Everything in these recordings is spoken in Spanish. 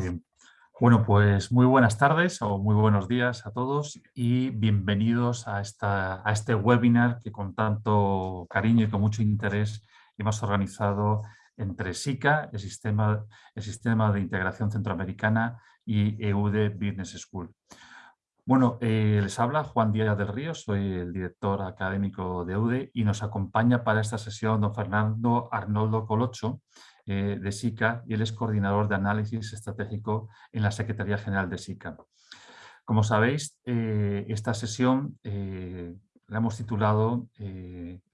Muy bien. Bueno, pues muy buenas tardes o muy buenos días a todos y bienvenidos a, esta, a este webinar que con tanto cariño y con mucho interés hemos organizado entre SICA, el Sistema, el sistema de Integración Centroamericana, y EUDE Business School. Bueno, eh, les habla Juan Díaz del Río, soy el director académico de EUDE y nos acompaña para esta sesión don Fernando Arnoldo Colocho, eh, de SICA y él es coordinador de análisis estratégico en la Secretaría General de SICA. Como sabéis, eh, esta sesión la hemos titulado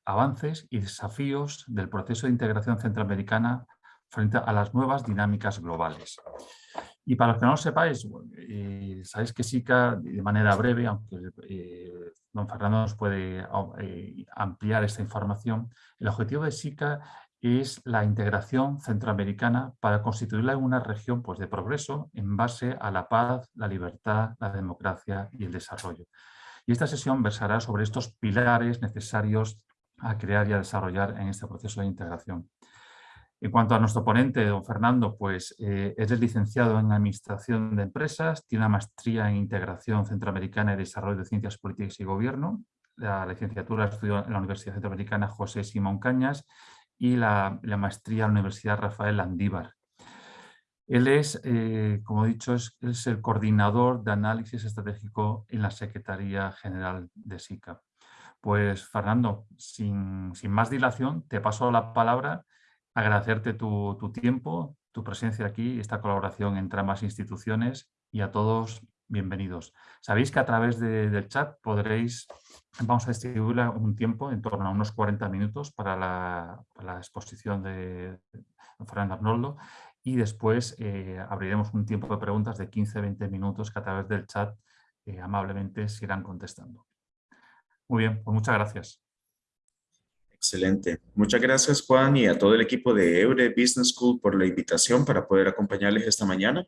Avances y desafíos del proceso de integración centroamericana frente a las nuevas dinámicas globales. Y para los que no lo sepáis, eh, sabéis que SICA, de manera breve, aunque eh, don Fernando nos puede eh, ampliar esta información, el objetivo de SICA es la integración centroamericana para constituirla en una región pues, de progreso en base a la paz, la libertad, la democracia y el desarrollo. Y esta sesión versará sobre estos pilares necesarios a crear y a desarrollar en este proceso de integración. En cuanto a nuestro ponente, don Fernando, pues eh, es licenciado en Administración de Empresas, tiene una maestría en Integración Centroamericana y Desarrollo de Ciencias Políticas y Gobierno, la licenciatura estudió en la Universidad Centroamericana José Simón Cañas y la, maestría en la Universidad Rafael Andívar. Él es, eh, como he dicho, es, el coordinador de análisis estratégico en la Secretaría General de SICA. Pues Fernando, sin, sin más dilación, te paso la palabra agradecerte tu, tiempo, tu presencia aquí esta colaboración entre ambas instituciones y a todos bienvenidos. Sabéis que a través del chat podréis, vamos a distribuir un tiempo en torno a unos 40 minutos para la, exposición de Fernando Arnoldo y después eh, abriremos un tiempo de preguntas de 15-20 minutos que a través del chat eh, amablemente se irán contestando. Muy bien, pues muchas gracias. Excelente. Muchas gracias, Juan, y a todo el equipo de Eure Business School por la invitación para poder acompañarles esta mañana.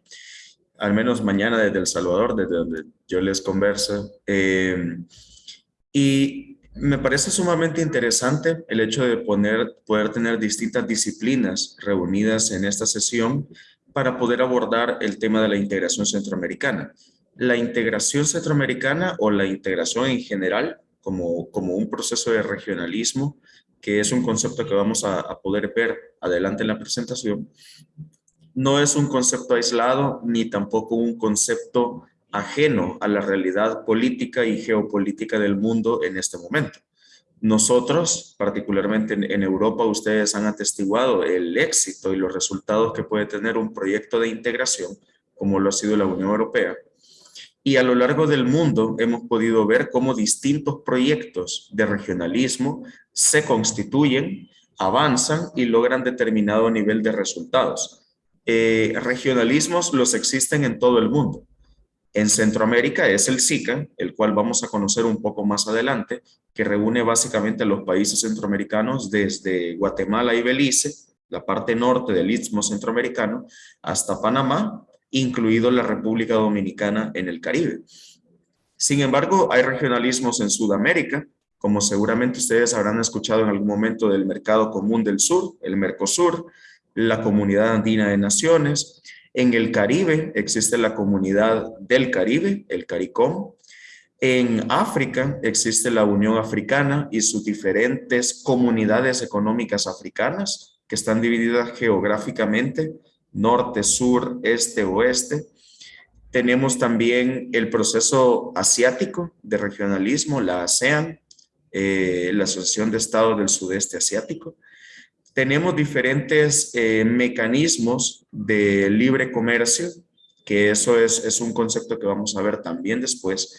Al menos mañana desde El Salvador, desde donde yo les converso. Eh, y me parece sumamente interesante el hecho de poner, poder tener distintas disciplinas reunidas en esta sesión para poder abordar el tema de la integración centroamericana. La integración centroamericana o la integración en general como, como un proceso de regionalismo que es un concepto que vamos a, poder ver adelante en la presentación, no es un concepto aislado ni tampoco un concepto ajeno a la realidad política y geopolítica del mundo en este momento. Nosotros, particularmente en, Europa, ustedes han atestiguado el éxito y los resultados que puede tener un proyecto de integración, como lo ha sido la Unión Europea, y a lo largo del mundo hemos podido ver cómo distintos proyectos de regionalismo se constituyen, avanzan y logran determinado nivel de resultados. Eh, regionalismos los existen en todo el mundo. En Centroamérica es el SICA, el cual vamos a conocer un poco más adelante, que reúne básicamente los países centroamericanos desde Guatemala y Belice, la parte norte del Istmo Centroamericano, hasta Panamá incluido la República Dominicana en el Caribe. Sin embargo, hay regionalismos en Sudamérica, como seguramente ustedes habrán escuchado en algún momento del Mercado Común del Sur, el Mercosur, la Comunidad Andina de Naciones. En el Caribe existe la Comunidad del Caribe, el CARICOM. En África existe la Unión Africana y sus diferentes comunidades económicas africanas que están divididas geográficamente norte, sur, este, oeste. Tenemos también el proceso asiático de regionalismo, la ASEAN, eh, la Asociación de Estados del Sudeste Asiático. Tenemos diferentes eh, mecanismos de libre comercio, que eso es, es un concepto que vamos a ver también después,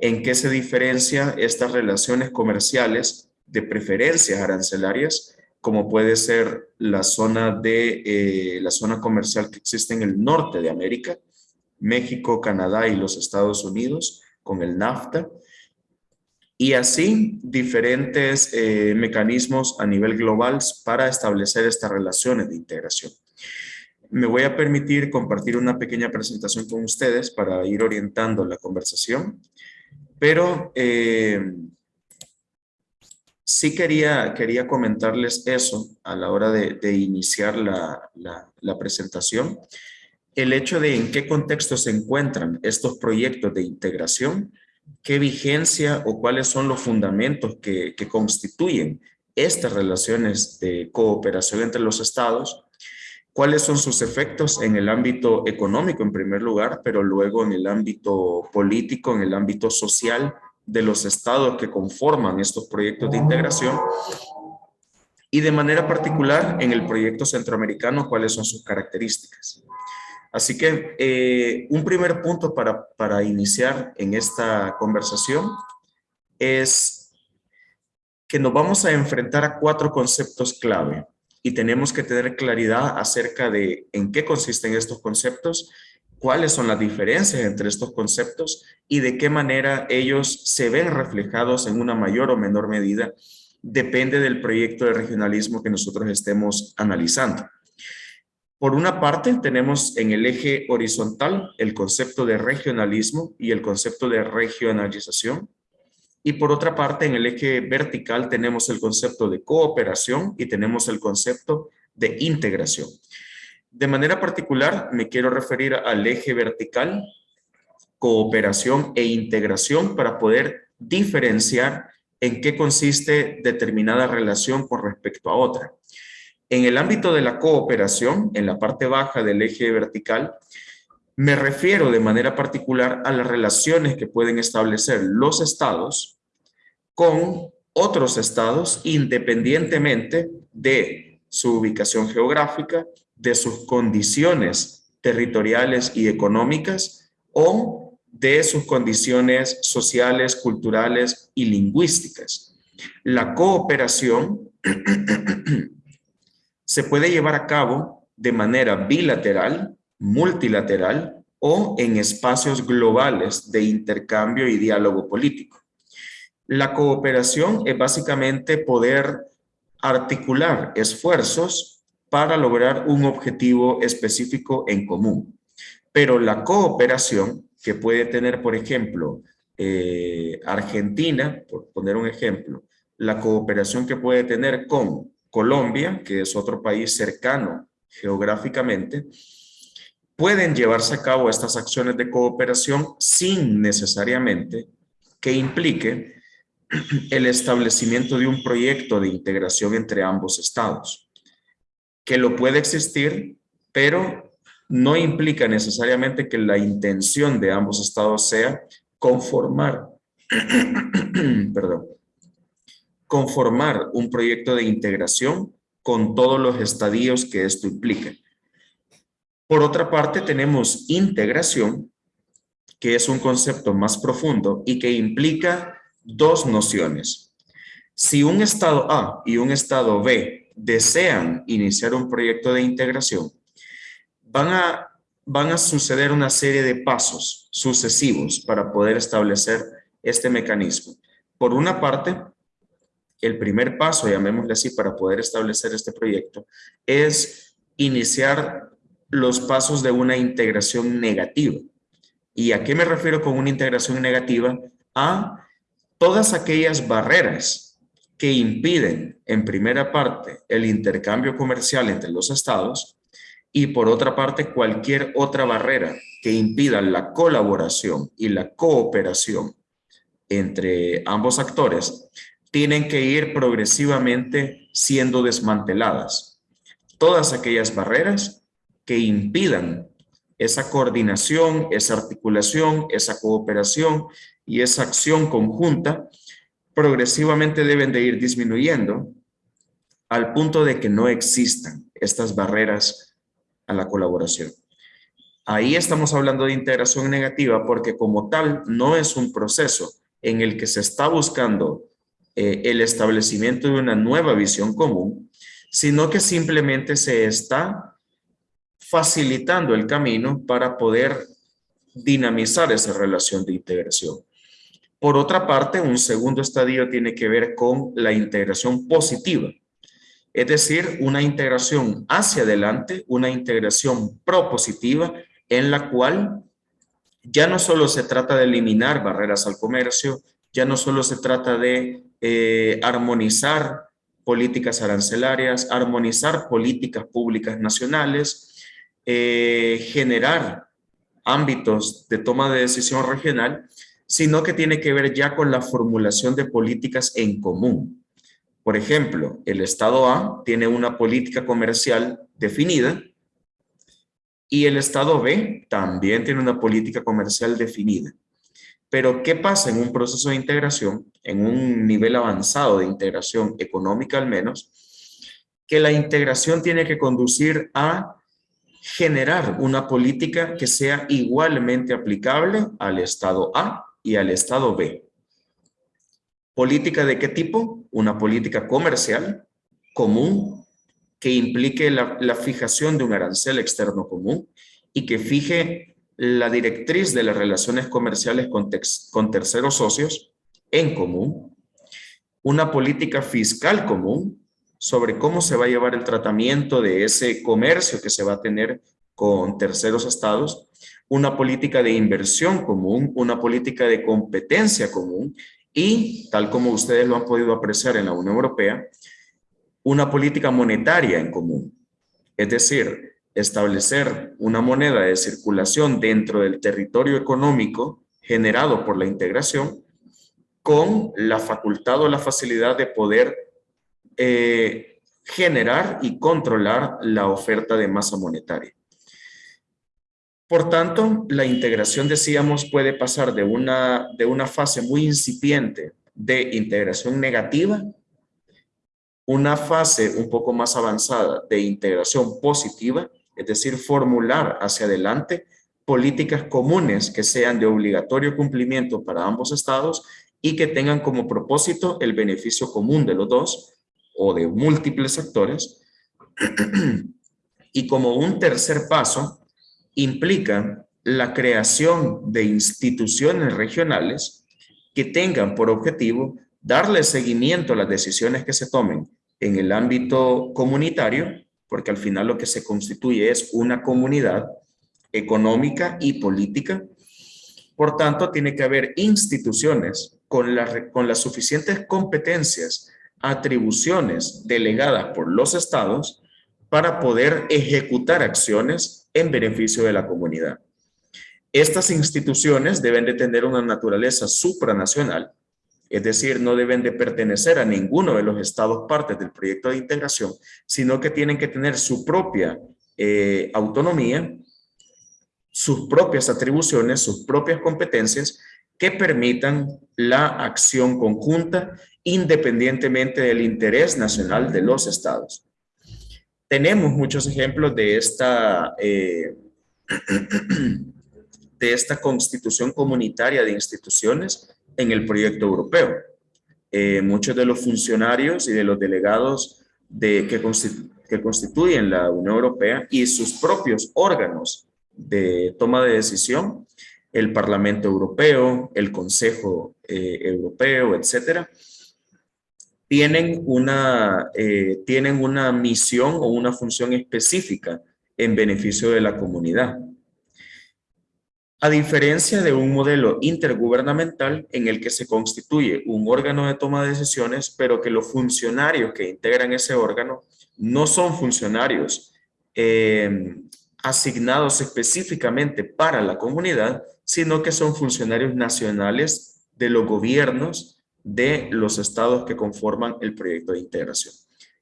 en qué se diferencia estas relaciones comerciales de preferencias arancelarias como puede ser la zona, de, eh, la zona comercial que existe en el norte de América, México, Canadá y los Estados Unidos, con el NAFTA, y así diferentes eh, mecanismos a nivel global para establecer estas relaciones de integración. Me voy a permitir compartir una pequeña presentación con ustedes para ir orientando la conversación, pero eh, sí quería, quería comentarles eso a la hora de, iniciar la, presentación. el hecho de en qué contexto se encuentran estos proyectos de integración, qué vigencia o cuáles son los fundamentos que, constituyen estas relaciones de cooperación entre los estados, cuáles son sus efectos en el ámbito económico en primer lugar, pero luego en el ámbito político, en el ámbito social de los estados que conforman estos proyectos de integración y de manera particular en el proyecto centroamericano cuáles son sus características. Así que eh, un primer punto para, para iniciar en esta conversación es que nos vamos a enfrentar a cuatro conceptos clave y tenemos que tener claridad acerca de en qué consisten estos conceptos, cuáles son las diferencias entre estos conceptos y de qué manera ellos se ven reflejados en una mayor o menor medida, depende del proyecto de regionalismo que nosotros estemos analizando. Por una parte, tenemos en el eje horizontal el concepto de regionalismo y el concepto de regionalización. Y por otra parte, en el eje vertical tenemos el concepto de cooperación y tenemos el concepto de integración. De manera particular, me quiero referir al eje vertical, cooperación e integración para poder diferenciar en qué consiste determinada relación con respecto a otra. En el ámbito de la cooperación, en la parte baja del eje vertical, me refiero de manera particular a las relaciones que pueden establecer los estados con otros estados independientemente de su ubicación geográfica, de sus condiciones territoriales y económicas o de sus condiciones sociales, culturales y lingüísticas. La cooperación se puede llevar a cabo de manera bilateral, multilateral o en espacios globales de intercambio y diálogo político. La cooperación es básicamente poder articular esfuerzos para lograr un objetivo específico en común. Pero la cooperación que puede tener, por ejemplo, eh, Argentina, por poner un ejemplo, la cooperación que puede tener con Colombia, que es otro país cercano geográficamente, pueden llevarse a cabo estas acciones de cooperación sin necesariamente que implique el establecimiento de un proyecto de integración entre ambos estados, que lo puede existir, pero no implica necesariamente que la intención de ambos estados sea conformar, perdón, conformar un proyecto de integración con todos los estadios que esto implica. Por otra parte, tenemos integración, que es un concepto más profundo y que implica dos nociones. Si un estado A y un estado B desean iniciar un proyecto de integración, van a, van a suceder una serie de pasos sucesivos para poder establecer este mecanismo. Por una parte, el primer paso, llamémosle así, para poder establecer este proyecto, es iniciar los pasos de una integración negativa. ¿Y a qué me refiero con una integración negativa? A todas aquellas barreras que impiden, en primera parte, el intercambio comercial entre los estados y por otra parte, cualquier otra barrera que impida la colaboración y la cooperación entre ambos actores tienen que ir progresivamente siendo desmanteladas. Todas aquellas barreras que impidan esa coordinación, esa articulación, esa cooperación y esa acción conjunta, progresivamente deben de ir disminuyendo al punto de que no existan estas barreras a la colaboración. Ahí estamos hablando de integración negativa porque como tal no es un proceso en el que se está buscando eh, el establecimiento de una nueva visión común, sino que simplemente se está facilitando el camino para poder dinamizar esa relación de integración. Por otra parte, un segundo estadio tiene que ver con la integración positiva, es decir, una integración hacia adelante, una integración propositiva en la cual ya no solo se trata de eliminar barreras al comercio, ya no solo se trata de eh, armonizar políticas arancelarias, armonizar políticas públicas nacionales, eh, generar ámbitos de toma de decisión regional, sino que tiene que ver ya con la formulación de políticas en común. Por ejemplo, el Estado A tiene una política comercial definida y el Estado B también tiene una política comercial definida. Pero, ¿qué pasa en un proceso de integración, en un nivel avanzado de integración económica al menos? Que la integración tiene que conducir a generar una política que sea igualmente aplicable al Estado A y al Estado B. ¿Política de qué tipo? Una política comercial común que implique la, fijación de un arancel externo común y que fije la directriz de las relaciones comerciales con, terceros socios en común, una política fiscal común sobre cómo se va a llevar el tratamiento de ese comercio que se va a tener con terceros estados, una política de inversión común, una política de competencia común y, tal como ustedes lo han podido apreciar en la Unión Europea, una política monetaria en común. Es decir, establecer una moneda de circulación dentro del territorio económico generado por la integración con la facultad o la facilidad de poder eh, generar y controlar la oferta de masa monetaria. Por tanto, la integración, decíamos, puede pasar de una, de una fase muy incipiente de integración negativa, una fase un poco más avanzada de integración positiva, es decir, formular hacia adelante políticas comunes que sean de obligatorio cumplimiento para ambos estados y que tengan como propósito el beneficio común de los dos o de múltiples actores. y como un tercer paso, implica la creación de instituciones regionales que tengan por objetivo darle seguimiento a las decisiones que se tomen en el ámbito comunitario porque al final lo que se constituye es una comunidad económica y política. Por tanto, tiene que haber instituciones con, con las suficientes competencias, atribuciones delegadas por los estados para poder ejecutar acciones en beneficio de la comunidad. Estas instituciones deben de tener una naturaleza supranacional es decir, no deben de pertenecer a ninguno de los estados partes del proyecto de integración, sino que tienen que tener su propia eh, autonomía, sus propias atribuciones, sus propias competencias que permitan la acción conjunta independientemente del interés nacional de los estados. Tenemos muchos ejemplos de esta, eh, de esta constitución comunitaria de instituciones en el proyecto europeo. Eh, muchos de los funcionarios y de los delegados de, que, que constituyen la Unión Europea y sus propios órganos de toma de decisión, el Parlamento Europeo, el Consejo eh, Europeo, etcétera, tienen una, eh, tienen una misión o una función específica en beneficio de la comunidad. A diferencia de un modelo intergubernamental en el que se constituye un órgano de toma de decisiones, pero que los funcionarios que integran ese órgano no son funcionarios eh, asignados específicamente para la comunidad, sino que son funcionarios nacionales de los gobiernos de los estados que conforman el proyecto de integración,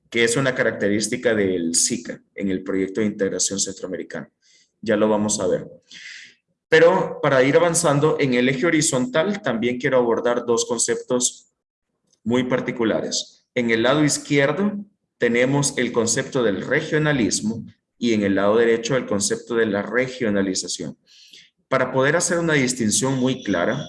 que es una característica del SICA en el proyecto de integración centroamericano. Ya lo vamos a ver. Pero para ir avanzando en el eje horizontal, también quiero abordar dos conceptos muy particulares. En el lado izquierdo tenemos el concepto del regionalismo y en el lado derecho el concepto de la regionalización. Para poder hacer una distinción muy clara,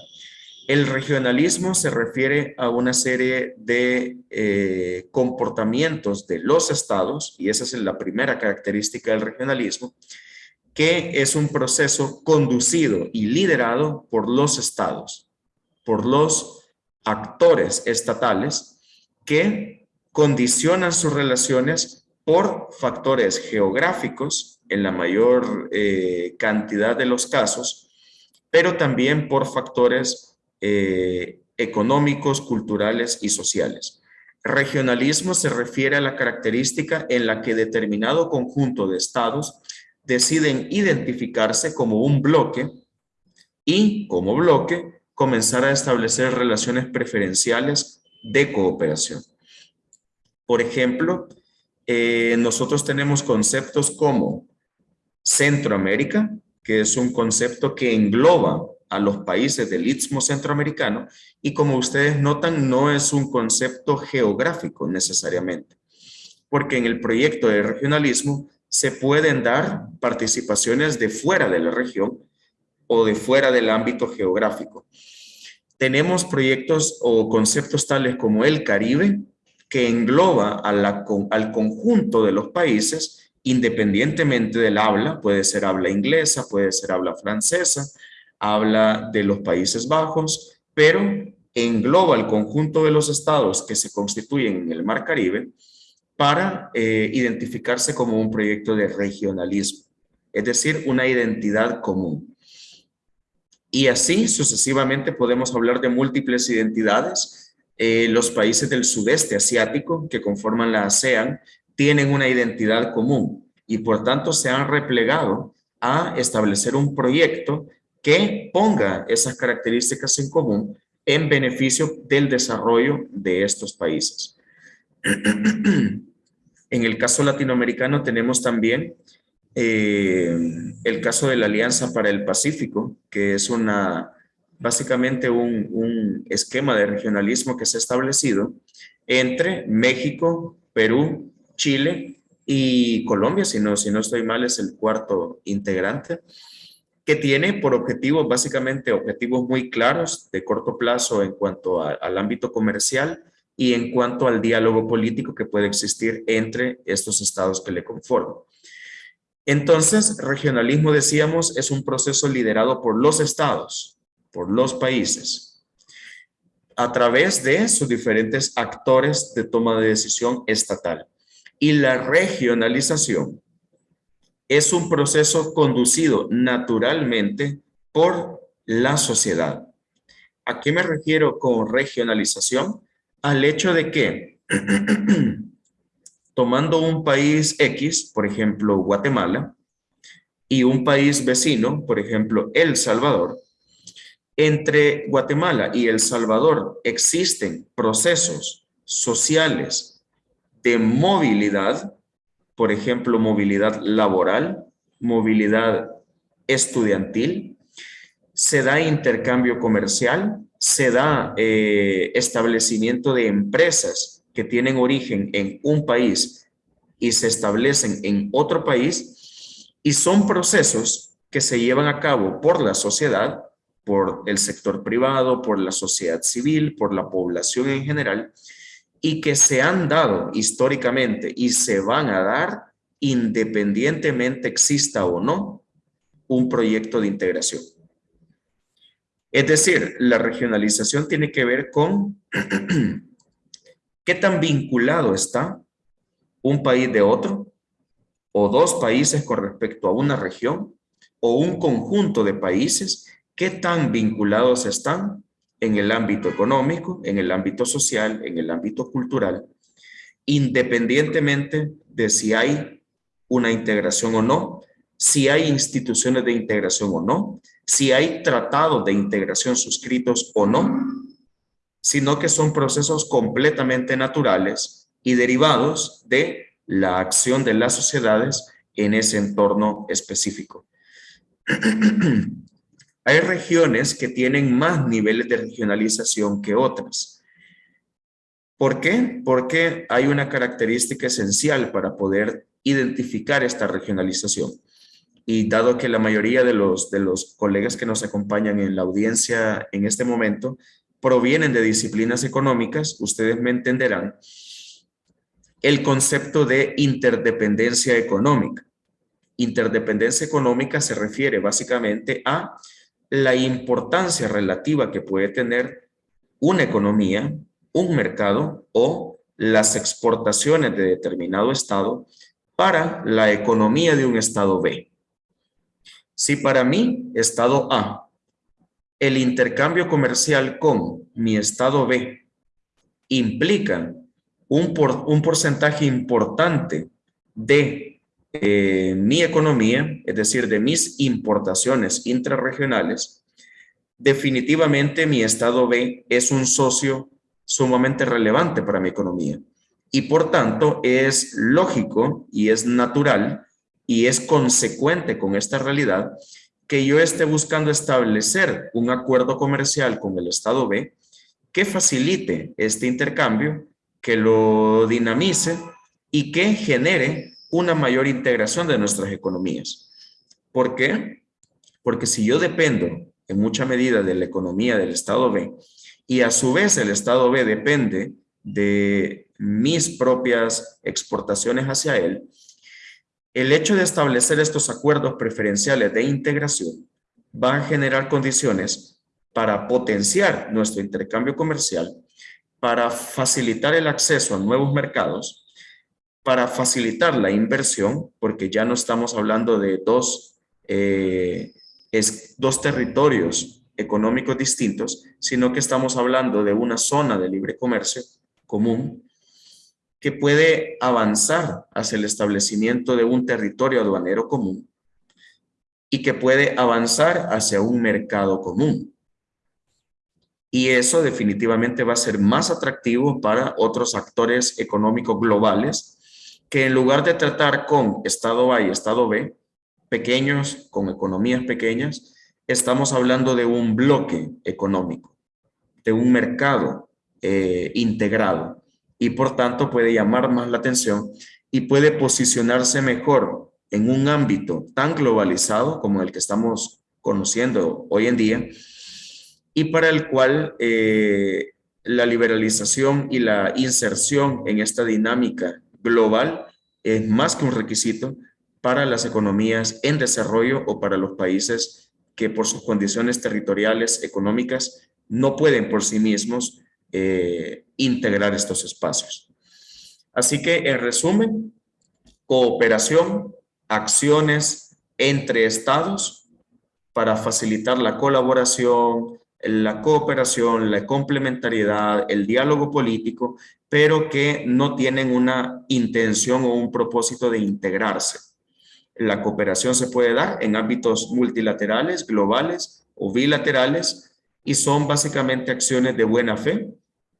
el regionalismo se refiere a una serie de eh, comportamientos de los estados, y esa es la primera característica del regionalismo, que es un proceso conducido y liderado por los estados, por los actores estatales que condicionan sus relaciones por factores geográficos en la mayor eh, cantidad de los casos, pero también por factores eh, económicos, culturales y sociales. Regionalismo se refiere a la característica en la que determinado conjunto de estados deciden identificarse como un bloque y como bloque comenzar a establecer relaciones preferenciales de cooperación. Por ejemplo, eh, nosotros tenemos conceptos como Centroamérica, que es un concepto que engloba a los países del Istmo Centroamericano y como ustedes notan no es un concepto geográfico necesariamente, porque en el proyecto de regionalismo se pueden dar participaciones de fuera de la región o de fuera del ámbito geográfico. Tenemos proyectos o conceptos tales como el Caribe, que engloba al conjunto de los países, independientemente del habla, puede ser habla inglesa, puede ser habla francesa, habla de los Países Bajos, pero engloba el conjunto de los estados que se constituyen en el Mar Caribe para eh, identificarse como un proyecto de regionalismo, es decir, una identidad común. Y así sucesivamente podemos hablar de múltiples identidades. Eh, los países del sudeste asiático que conforman la ASEAN tienen una identidad común y por tanto se han replegado a establecer un proyecto que ponga esas características en común en beneficio del desarrollo de estos países. En el caso latinoamericano tenemos también eh, el caso de la Alianza para el Pacífico, que es una, básicamente un, esquema de regionalismo que se ha establecido entre México, Perú, Chile y Colombia, si no, si no estoy mal, es el cuarto integrante, que tiene por objetivos básicamente objetivos muy claros de corto plazo en cuanto al ámbito comercial, y en cuanto al diálogo político que puede existir entre estos estados que le conforman. Entonces, regionalismo, decíamos, es un proceso liderado por los estados, por los países, a través de sus diferentes actores de toma de decisión estatal. Y la regionalización es un proceso conducido naturalmente por la sociedad. ¿A qué me refiero con regionalización? Al hecho de que tomando un país X, por ejemplo, Guatemala, y un país vecino, por ejemplo, El Salvador, entre Guatemala y El Salvador existen procesos sociales de movilidad, por ejemplo, movilidad laboral, movilidad estudiantil, se da intercambio comercial, se da eh, establecimiento de empresas que tienen origen en un país y se establecen en otro país y son procesos que se llevan a cabo por la sociedad, por el sector privado, por la sociedad civil, por la población en general y que se han dado históricamente y se van a dar independientemente exista o no un proyecto de integración. Es decir, la regionalización tiene que ver con qué tan vinculado está un país de otro o dos países con respecto a una región o un conjunto de países, qué tan vinculados están en el ámbito económico, en el ámbito social, en el ámbito cultural, independientemente de si hay una integración o no, si hay instituciones de integración o no, si hay tratados de integración suscritos o no, sino que son procesos completamente naturales y derivados de la acción de las sociedades en ese entorno específico. hay regiones que tienen más niveles de regionalización que otras. ¿Por qué? Porque hay una característica esencial para poder identificar esta regionalización y dado que la mayoría de los, de los colegas que nos acompañan en la audiencia en este momento provienen de disciplinas económicas, ustedes me entenderán el concepto de interdependencia económica. Interdependencia económica se refiere básicamente a la importancia relativa que puede tener una economía, un mercado o las exportaciones de determinado estado para la economía de un estado B. Si para mí, estado A, el intercambio comercial con mi estado B implica un, por, un porcentaje importante de eh, mi economía, es decir, de mis importaciones intrarregionales, definitivamente mi estado B es un socio sumamente relevante para mi economía. Y por tanto es lógico y es natural y es consecuente con esta realidad que yo esté buscando establecer un acuerdo comercial con el estado B que facilite este intercambio, que lo dinamice y que genere una mayor integración de nuestras economías. ¿Por qué? Porque si yo dependo en mucha medida de la economía del estado B y a su vez el estado B depende de mis propias exportaciones hacia él, el hecho de establecer estos acuerdos preferenciales de integración va a generar condiciones para potenciar nuestro intercambio comercial, para facilitar el acceso a nuevos mercados, para facilitar la inversión, porque ya no estamos hablando de dos, eh, dos territorios económicos distintos, sino que estamos hablando de una zona de libre comercio común que puede avanzar hacia el establecimiento de un territorio aduanero común y que puede avanzar hacia un mercado común. Y eso definitivamente va a ser más atractivo para otros actores económicos globales que en lugar de tratar con Estado A y Estado B, pequeños, con economías pequeñas, estamos hablando de un bloque económico, de un mercado eh, integrado y por tanto puede llamar más la atención y puede posicionarse mejor en un ámbito tan globalizado como el que estamos conociendo hoy en día y para el cual eh, la liberalización y la inserción en esta dinámica global es más que un requisito para las economías en desarrollo o para los países que por sus condiciones territoriales, económicas, no pueden por sí mismos eh, integrar estos espacios. Así que, en resumen, cooperación, acciones entre estados para facilitar la colaboración, la cooperación, la complementariedad, el diálogo político, pero que no tienen una intención o un propósito de integrarse. La cooperación se puede dar en ámbitos multilaterales, globales o bilaterales y son básicamente acciones de buena fe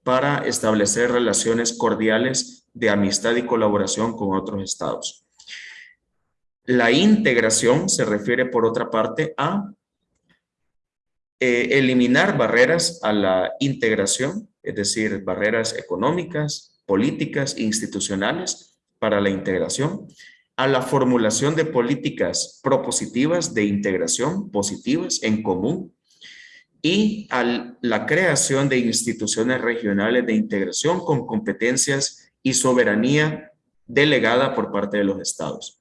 para establecer relaciones cordiales de amistad y colaboración con otros estados. La integración se refiere, por otra parte, a eh, eliminar barreras a la integración, es decir, barreras económicas, políticas institucionales para la integración, a la formulación de políticas propositivas de integración positivas en común y a la creación de instituciones regionales de integración con competencias y soberanía delegada por parte de los estados.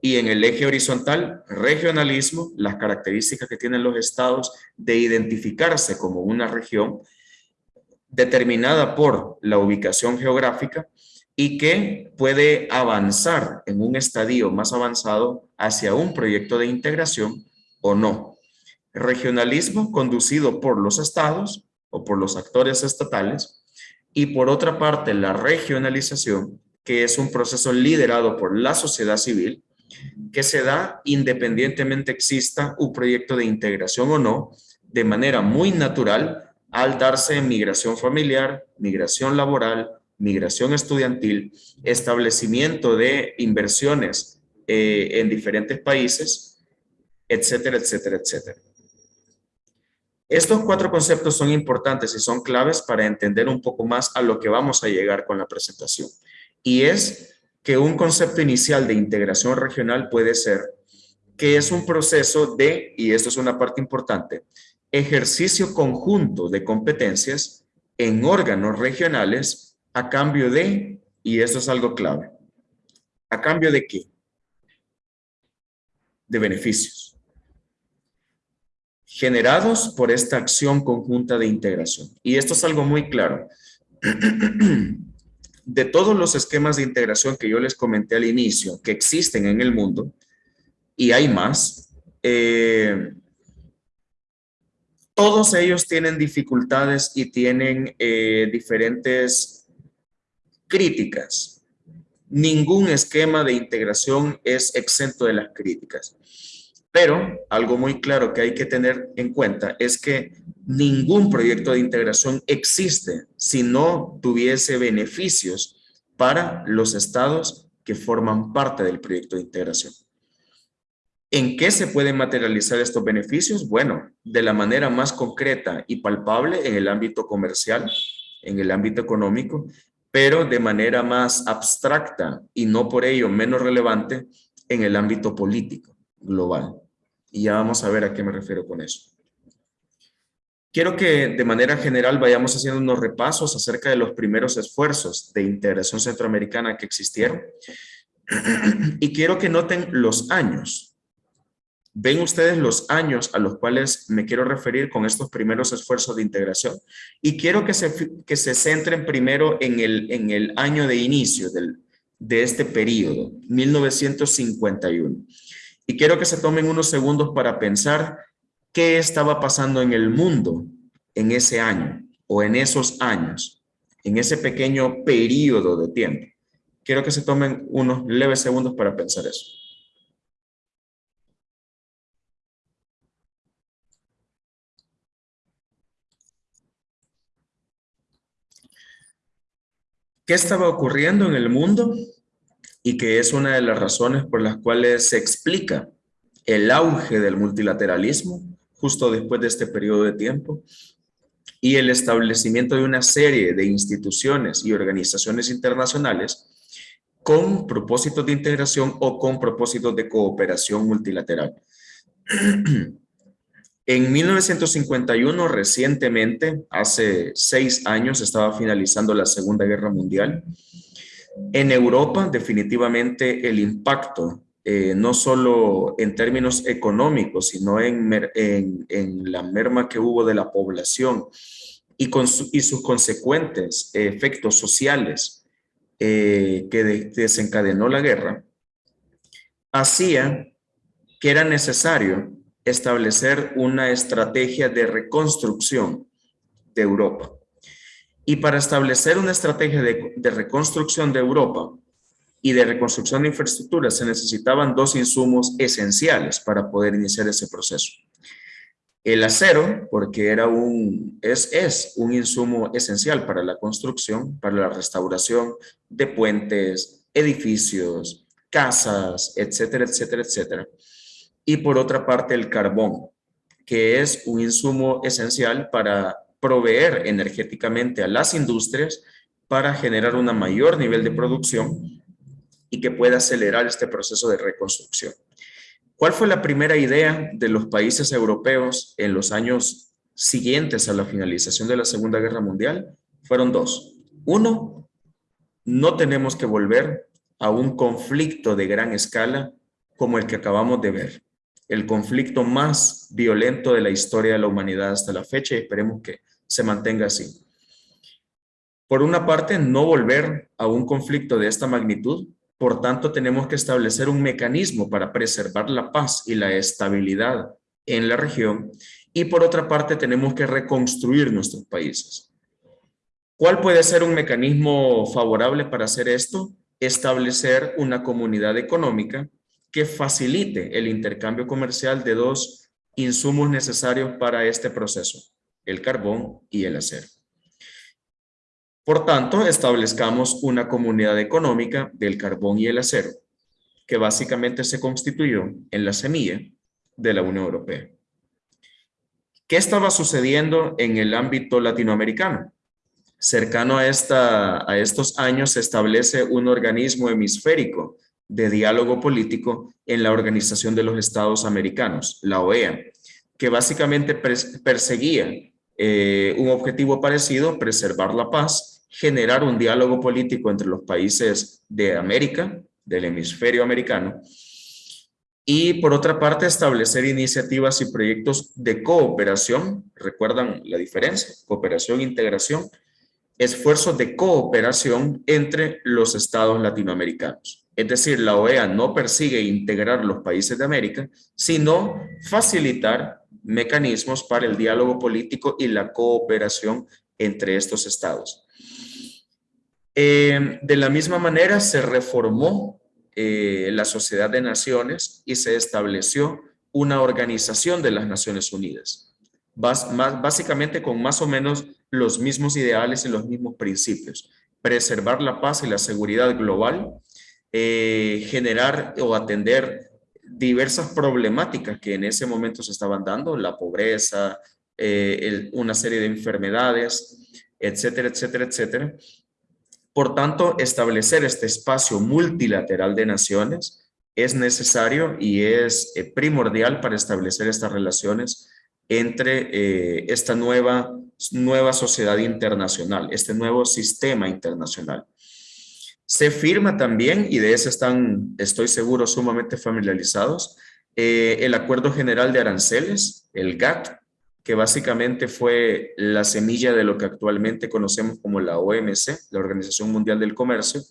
Y en el eje horizontal, regionalismo, las características que tienen los estados de identificarse como una región determinada por la ubicación geográfica y que puede avanzar en un estadio más avanzado hacia un proyecto de integración o no. Regionalismo conducido por los estados o por los actores estatales y por otra parte la regionalización que es un proceso liderado por la sociedad civil que se da independientemente exista un proyecto de integración o no, de manera muy natural al darse migración familiar, migración laboral, migración estudiantil, establecimiento de inversiones eh, en diferentes países, etcétera, etcétera, etcétera. Estos cuatro conceptos son importantes y son claves para entender un poco más a lo que vamos a llegar con la presentación. Y es que un concepto inicial de integración regional puede ser que es un proceso de, y esto es una parte importante, ejercicio conjunto de competencias en órganos regionales a cambio de, y esto es algo clave, ¿a cambio de qué? De beneficios generados por esta acción conjunta de integración. Y esto es algo muy claro. de todos los esquemas de integración que yo les comenté al inicio, que existen en el mundo, y hay más, eh, todos ellos tienen dificultades y tienen eh, diferentes críticas ningún esquema de integración es exento de las críticas. Pero algo muy claro que hay que tener en cuenta es que ningún proyecto de integración existe si no tuviese beneficios para los estados que forman parte del proyecto de integración. ¿En qué se pueden materializar estos beneficios? Bueno, de la manera más concreta y palpable en el ámbito comercial, en el ámbito económico, pero de manera más abstracta y no por ello menos relevante en el ámbito político global. Y ya vamos a ver a qué me refiero con eso. Quiero que de manera general vayamos haciendo unos repasos acerca de los primeros esfuerzos de integración centroamericana que existieron. Y quiero que noten los años. Ven ustedes los años a los cuales me quiero referir con estos primeros esfuerzos de integración. Y quiero que se, que se centren primero en el, en el año de inicio del, de este periodo, 1951. Y quiero que se tomen unos segundos para pensar qué estaba pasando en el mundo en ese año o en esos años, en ese pequeño periodo de tiempo. Quiero que se tomen unos leves segundos para pensar eso. ¿Qué estaba ocurriendo en el mundo? Y que es una de las razones por las cuales se explica el auge del multilateralismo justo después de este periodo de tiempo y el establecimiento de una serie de instituciones y organizaciones internacionales con propósitos de integración o con propósitos de cooperación multilateral. En 1951, recientemente, hace seis años, estaba finalizando la Segunda Guerra Mundial en Europa, definitivamente el impacto, eh, no solo en términos económicos, sino en, la merma que hubo de la población y, sus consecuentes efectos sociales eh, que desencadenó la guerra, hacía que era necesario establecer una estrategia de reconstrucción de Europa. Y para establecer una estrategia de, reconstrucción de Europa y de reconstrucción de infraestructura se necesitaban dos insumos esenciales para poder iniciar ese proceso. El acero, porque era un, es, es un insumo esencial para la construcción, para la restauración de puentes, edificios, casas, etcétera, etcétera, etcétera. Y por otra parte el carbón, que es un insumo esencial para proveer energéticamente a las industrias para generar un mayor nivel de producción y que pueda acelerar este proceso de reconstrucción. ¿Cuál fue la primera idea de los países europeos en los años siguientes a la finalización de la Segunda Guerra Mundial? Fueron dos. Uno, no tenemos que volver a un conflicto de gran escala como el que acabamos de ver. El conflicto más violento de la historia de la humanidad hasta la fecha y esperemos que se mantenga así. Por una parte, no volver a un conflicto de esta magnitud, por tanto tenemos que establecer un mecanismo para preservar la paz y la estabilidad en la región y por otra parte tenemos que reconstruir nuestros países. ¿Cuál puede ser un mecanismo favorable para hacer esto? Establecer una comunidad económica que facilite el intercambio comercial de dos insumos necesarios para este proceso el carbón y el acero. Por tanto, establezcamos una comunidad económica del carbón y el acero, que básicamente se constituyó en la semilla de la Unión Europea. ¿Qué estaba sucediendo en el ámbito latinoamericano? Cercano a, esta, a estos años se establece un organismo hemisférico de diálogo político en la Organización de los Estados Americanos, la OEA, que básicamente perseguía eh, un objetivo parecido, preservar la paz, generar un diálogo político entre los países de América, del hemisferio americano, y por otra parte establecer iniciativas y proyectos de cooperación, recuerdan la diferencia, cooperación integración, esfuerzos de cooperación entre los estados latinoamericanos. Es decir, la OEA no persigue integrar los países de América, sino facilitar mecanismos para el diálogo político y la cooperación entre estos estados. Eh, de la misma manera se reformó eh, la Sociedad de Naciones y se estableció una organización de las Naciones Unidas, básicamente con más o menos los mismos ideales y los mismos principios. Preservar la paz y la seguridad global, eh, generar o atender diversas problemáticas que en ese momento se estaban dando, la pobreza, una serie de enfermedades, etcétera, etcétera, etcétera, por tanto, establecer este espacio multilateral de naciones es necesario y es eh, primordial para establecer estas relaciones entre eh, esta nueva, nueva sociedad internacional, este nuevo sistema internacional. Se firma también, y de eso están, estoy seguro, sumamente familiarizados, eh, el Acuerdo General de Aranceles, el GATT, que básicamente fue la semilla de lo que actualmente conocemos como la OMC, la Organización Mundial del Comercio,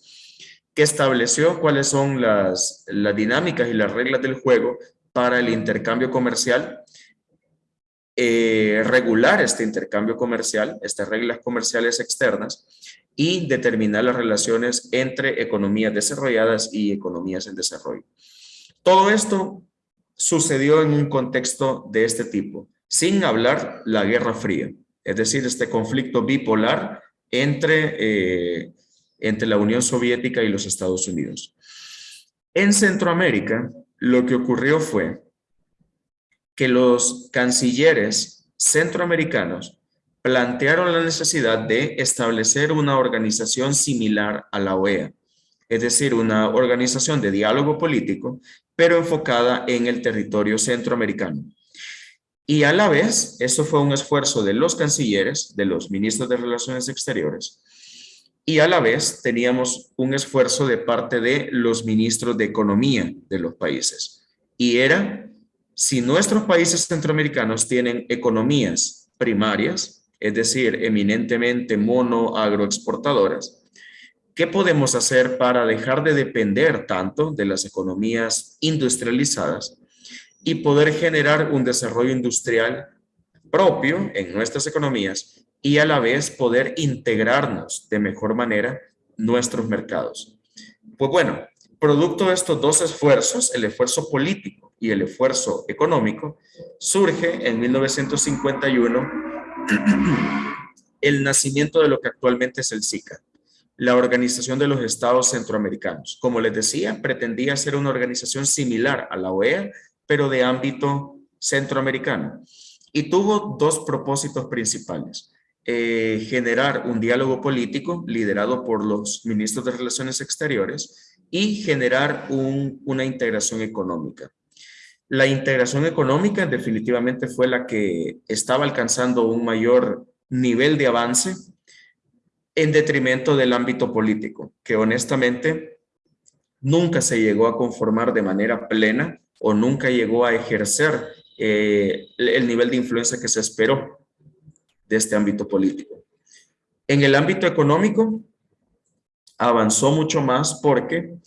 que estableció cuáles son las, las dinámicas y las reglas del juego para el intercambio comercial, eh, regular este intercambio comercial, estas reglas comerciales externas, y determinar las relaciones entre economías desarrolladas y economías en desarrollo. Todo esto sucedió en un contexto de este tipo sin hablar la Guerra Fría, es decir, este conflicto bipolar entre, eh, entre la Unión Soviética y los Estados Unidos. En Centroamérica, lo que ocurrió fue que los cancilleres centroamericanos plantearon la necesidad de establecer una organización similar a la OEA, es decir, una organización de diálogo político, pero enfocada en el territorio centroamericano. Y a la vez, eso fue un esfuerzo de los cancilleres, de los ministros de Relaciones Exteriores, y a la vez teníamos un esfuerzo de parte de los ministros de Economía de los países. Y era, si nuestros países centroamericanos tienen economías primarias, es decir, eminentemente mono agroexportadoras, ¿qué podemos hacer para dejar de depender tanto de las economías industrializadas y poder generar un desarrollo industrial propio en nuestras economías y a la vez poder integrarnos de mejor manera nuestros mercados. Pues bueno, producto de estos dos esfuerzos, el esfuerzo político y el esfuerzo económico, surge en 1951 el nacimiento de lo que actualmente es el SICA, la Organización de los Estados Centroamericanos. Como les decía, pretendía ser una organización similar a la OEA, pero de ámbito centroamericano. Y tuvo dos propósitos principales. Eh, generar un diálogo político liderado por los ministros de Relaciones Exteriores y generar una integración económica. La integración económica definitivamente fue la que estaba alcanzando un mayor nivel de avance en detrimento del ámbito político, que honestamente nunca se llegó a conformar de manera plena o nunca llegó a ejercer eh, el nivel de influencia que se esperó de este ámbito político. En el ámbito económico, avanzó mucho más porque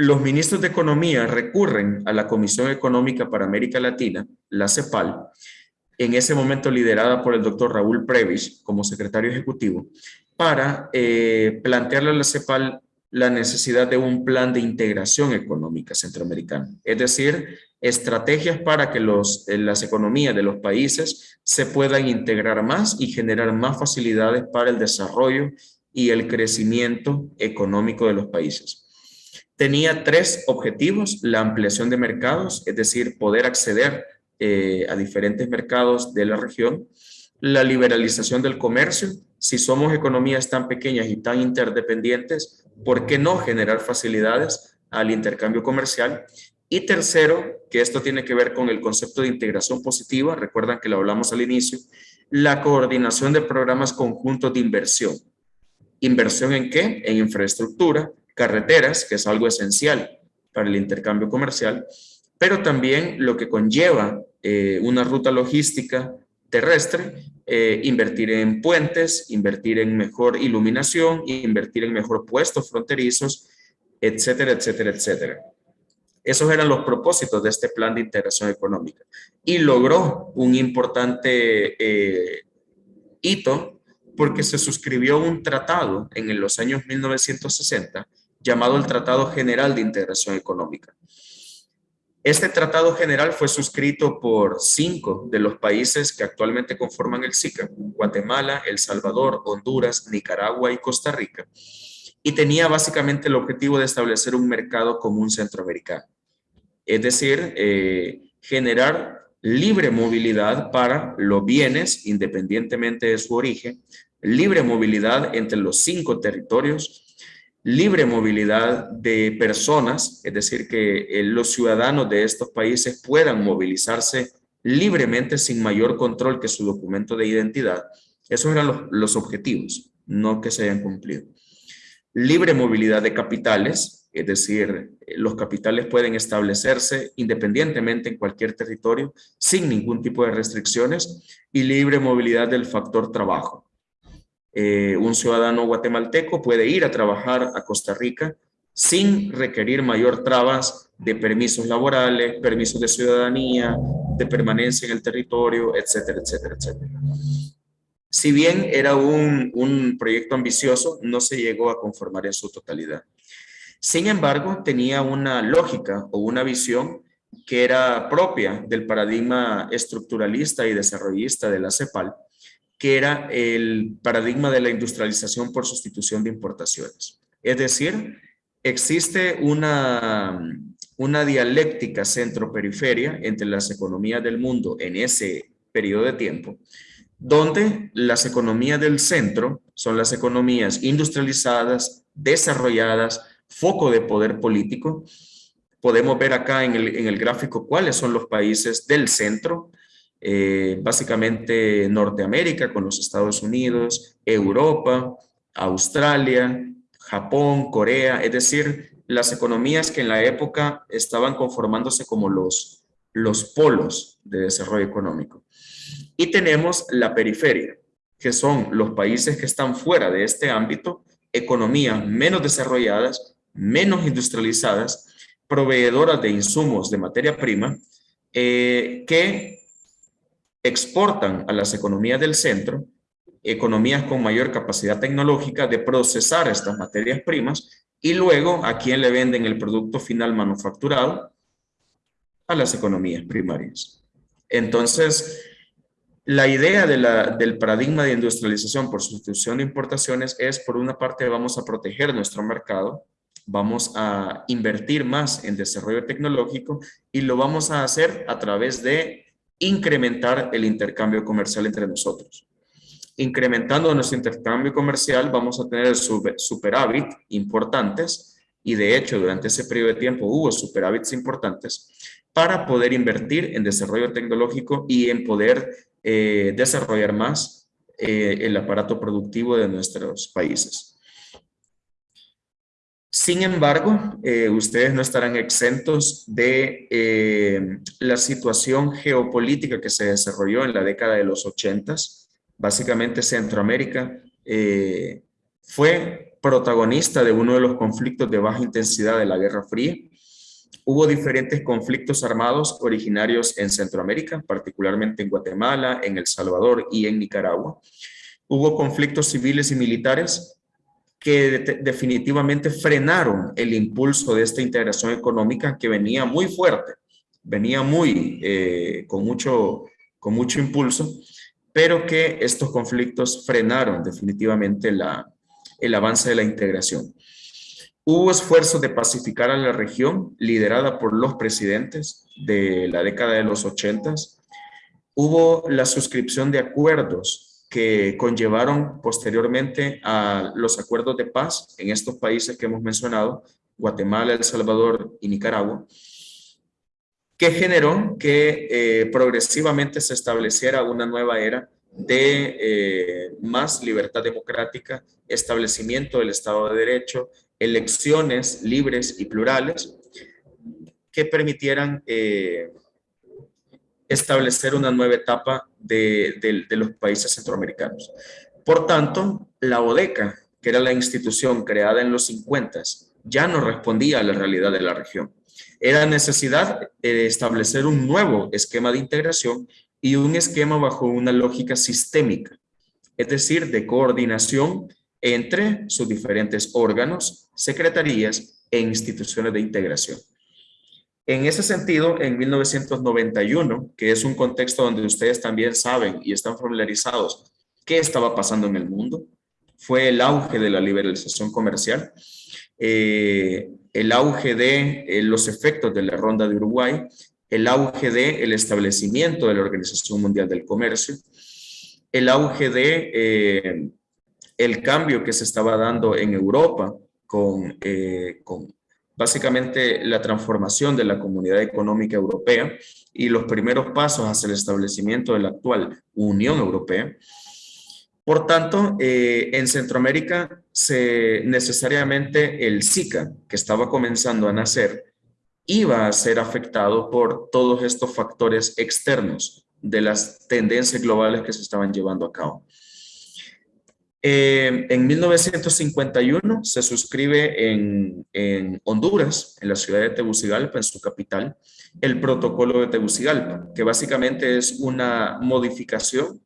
los ministros de Economía recurren a la Comisión Económica para América Latina, la CEPAL, en ese momento liderada por el doctor Raúl Previs como secretario ejecutivo, para eh, plantearle a la CEPAL la necesidad de un plan de integración económica centroamericana, es decir, estrategias para que eh, las economías de los países se puedan integrar más y generar más facilidades para el desarrollo y el crecimiento económico de los países. Tenía tres objetivos, la ampliación de mercados, es decir, poder acceder eh, a diferentes mercados de la región, la liberalización del comercio, si somos economías tan pequeñas y tan interdependientes, ¿por qué no generar facilidades al intercambio comercial? Y tercero, que esto tiene que ver con el concepto de integración positiva, recuerdan que lo hablamos al inicio, la coordinación de programas conjuntos de inversión. ¿Inversión en qué? En infraestructura, carreteras, que es algo esencial para el intercambio comercial, pero también lo que conlleva eh, una ruta logística terrestre, eh, invertir en puentes, invertir en mejor iluminación, invertir en mejor puestos fronterizos, etcétera, etcétera, etcétera. Esos eran los propósitos de este plan de integración económica. Y logró un importante eh, hito porque se suscribió un tratado en los años 1960 llamado el Tratado General de Integración Económica. Este tratado general fue suscrito por cinco de los países que actualmente conforman el SICA, Guatemala, El Salvador, Honduras, Nicaragua y Costa Rica, y tenía básicamente el objetivo de establecer un mercado común centroamericano, es decir, eh, generar libre movilidad para los bienes, independientemente de su origen, libre movilidad entre los cinco territorios, libre movilidad de personas, es decir, que eh, los ciudadanos de estos países puedan movilizarse libremente sin mayor control que su documento de identidad. Esos eran los, los objetivos, no que se hayan cumplido. Libre movilidad de capitales, es decir, los capitales pueden establecerse independientemente en cualquier territorio sin ningún tipo de restricciones y libre movilidad del factor trabajo. Eh, un ciudadano guatemalteco puede ir a trabajar a Costa Rica sin requerir mayor trabas de permisos laborales, permisos de ciudadanía, de permanencia en el territorio, etcétera, etcétera, etcétera. Si bien era un, un proyecto ambicioso, no se llegó a conformar en su totalidad. Sin embargo, tenía una lógica o una visión que era propia del paradigma estructuralista y desarrollista de la CEPAL, que era el paradigma de la industrialización por sustitución de importaciones. Es decir, existe una, una dialéctica centro-periferia entre las economías del mundo en ese periodo de tiempo, donde las economías del centro son las economías industrializadas, desarrolladas, foco de poder político. Podemos ver acá en el, en el gráfico cuáles son los países del centro, eh, básicamente Norteamérica con los Estados Unidos, Europa, Australia, Japón, Corea, es decir, las economías que en la época estaban conformándose como los, los polos de desarrollo económico. Y tenemos la periferia, que son los países que están fuera de este ámbito, economías menos desarrolladas, menos industrializadas, proveedoras de insumos de materia prima, eh, que exportan a las economías del centro, economías con mayor capacidad tecnológica de procesar estas materias primas y luego a quién le venden el producto final manufacturado a las economías primarias. Entonces, la idea del paradigma de industrialización por sustitución de importaciones es, por una parte, vamos a proteger nuestro mercado, vamos a invertir más en desarrollo tecnológico y lo vamos a hacer a través de incrementar el intercambio comercial entre nosotros. Incrementando nuestro intercambio comercial vamos a tener superávit importantes y de hecho durante ese periodo de tiempo hubo superávits importantes para poder invertir en desarrollo tecnológico y en poder eh, desarrollar más eh, el aparato productivo de nuestros países. Sin embargo, eh, ustedes no estarán exentos de eh, la situación geopolítica que se desarrolló en la década de los 80. Básicamente Centroamérica eh, fue protagonista de uno de los conflictos de baja intensidad de la Guerra Fría. Hubo diferentes conflictos armados originarios en Centroamérica, particularmente en Guatemala, en El Salvador y en Nicaragua. Hubo conflictos civiles y militares que definitivamente frenaron el impulso de esta integración económica que venía muy fuerte, venía muy, eh, con, mucho, con mucho impulso, pero que estos conflictos frenaron definitivamente la, el avance de la integración. Hubo esfuerzos de pacificar a la región, liderada por los presidentes de la década de los 80. Hubo la suscripción de acuerdos que conllevaron posteriormente a los acuerdos de paz en estos países que hemos mencionado, Guatemala, El Salvador y Nicaragua, que generó que eh, progresivamente se estableciera una nueva era de eh, más libertad democrática, establecimiento del Estado de Derecho, elecciones libres y plurales que permitieran eh, establecer una nueva etapa de, los países centroamericanos. Por tanto, la ODECA, que era la institución creada en los 50, ya no respondía a la realidad de la región. Era necesidad de establecer un nuevo esquema de integración y un esquema bajo una lógica sistémica, es decir, de coordinación entre sus diferentes órganos, secretarías e instituciones de integración. En ese sentido, en 1991, que es un contexto donde ustedes también saben y están familiarizados qué estaba pasando en el mundo, fue el auge de la liberalización comercial, eh, el auge de eh, los efectos de la ronda de Uruguay, el auge de el establecimiento de la Organización Mundial del Comercio, el auge de eh, el cambio que se estaba dando en Europa con, con básicamente la transformación de la comunidad económica europea y los primeros pasos hacia el establecimiento de la actual Unión Europea. Por tanto, eh, en Centroamérica se, necesariamente el SICA, que estaba comenzando a nacer, iba a ser afectado por todos estos factores externos de las tendencias globales que se estaban llevando a cabo. Eh, en 1951 se suscribe en, en, Honduras, en la ciudad de Tegucigalpa, en su capital, el protocolo de Tegucigalpa, que básicamente es una modificación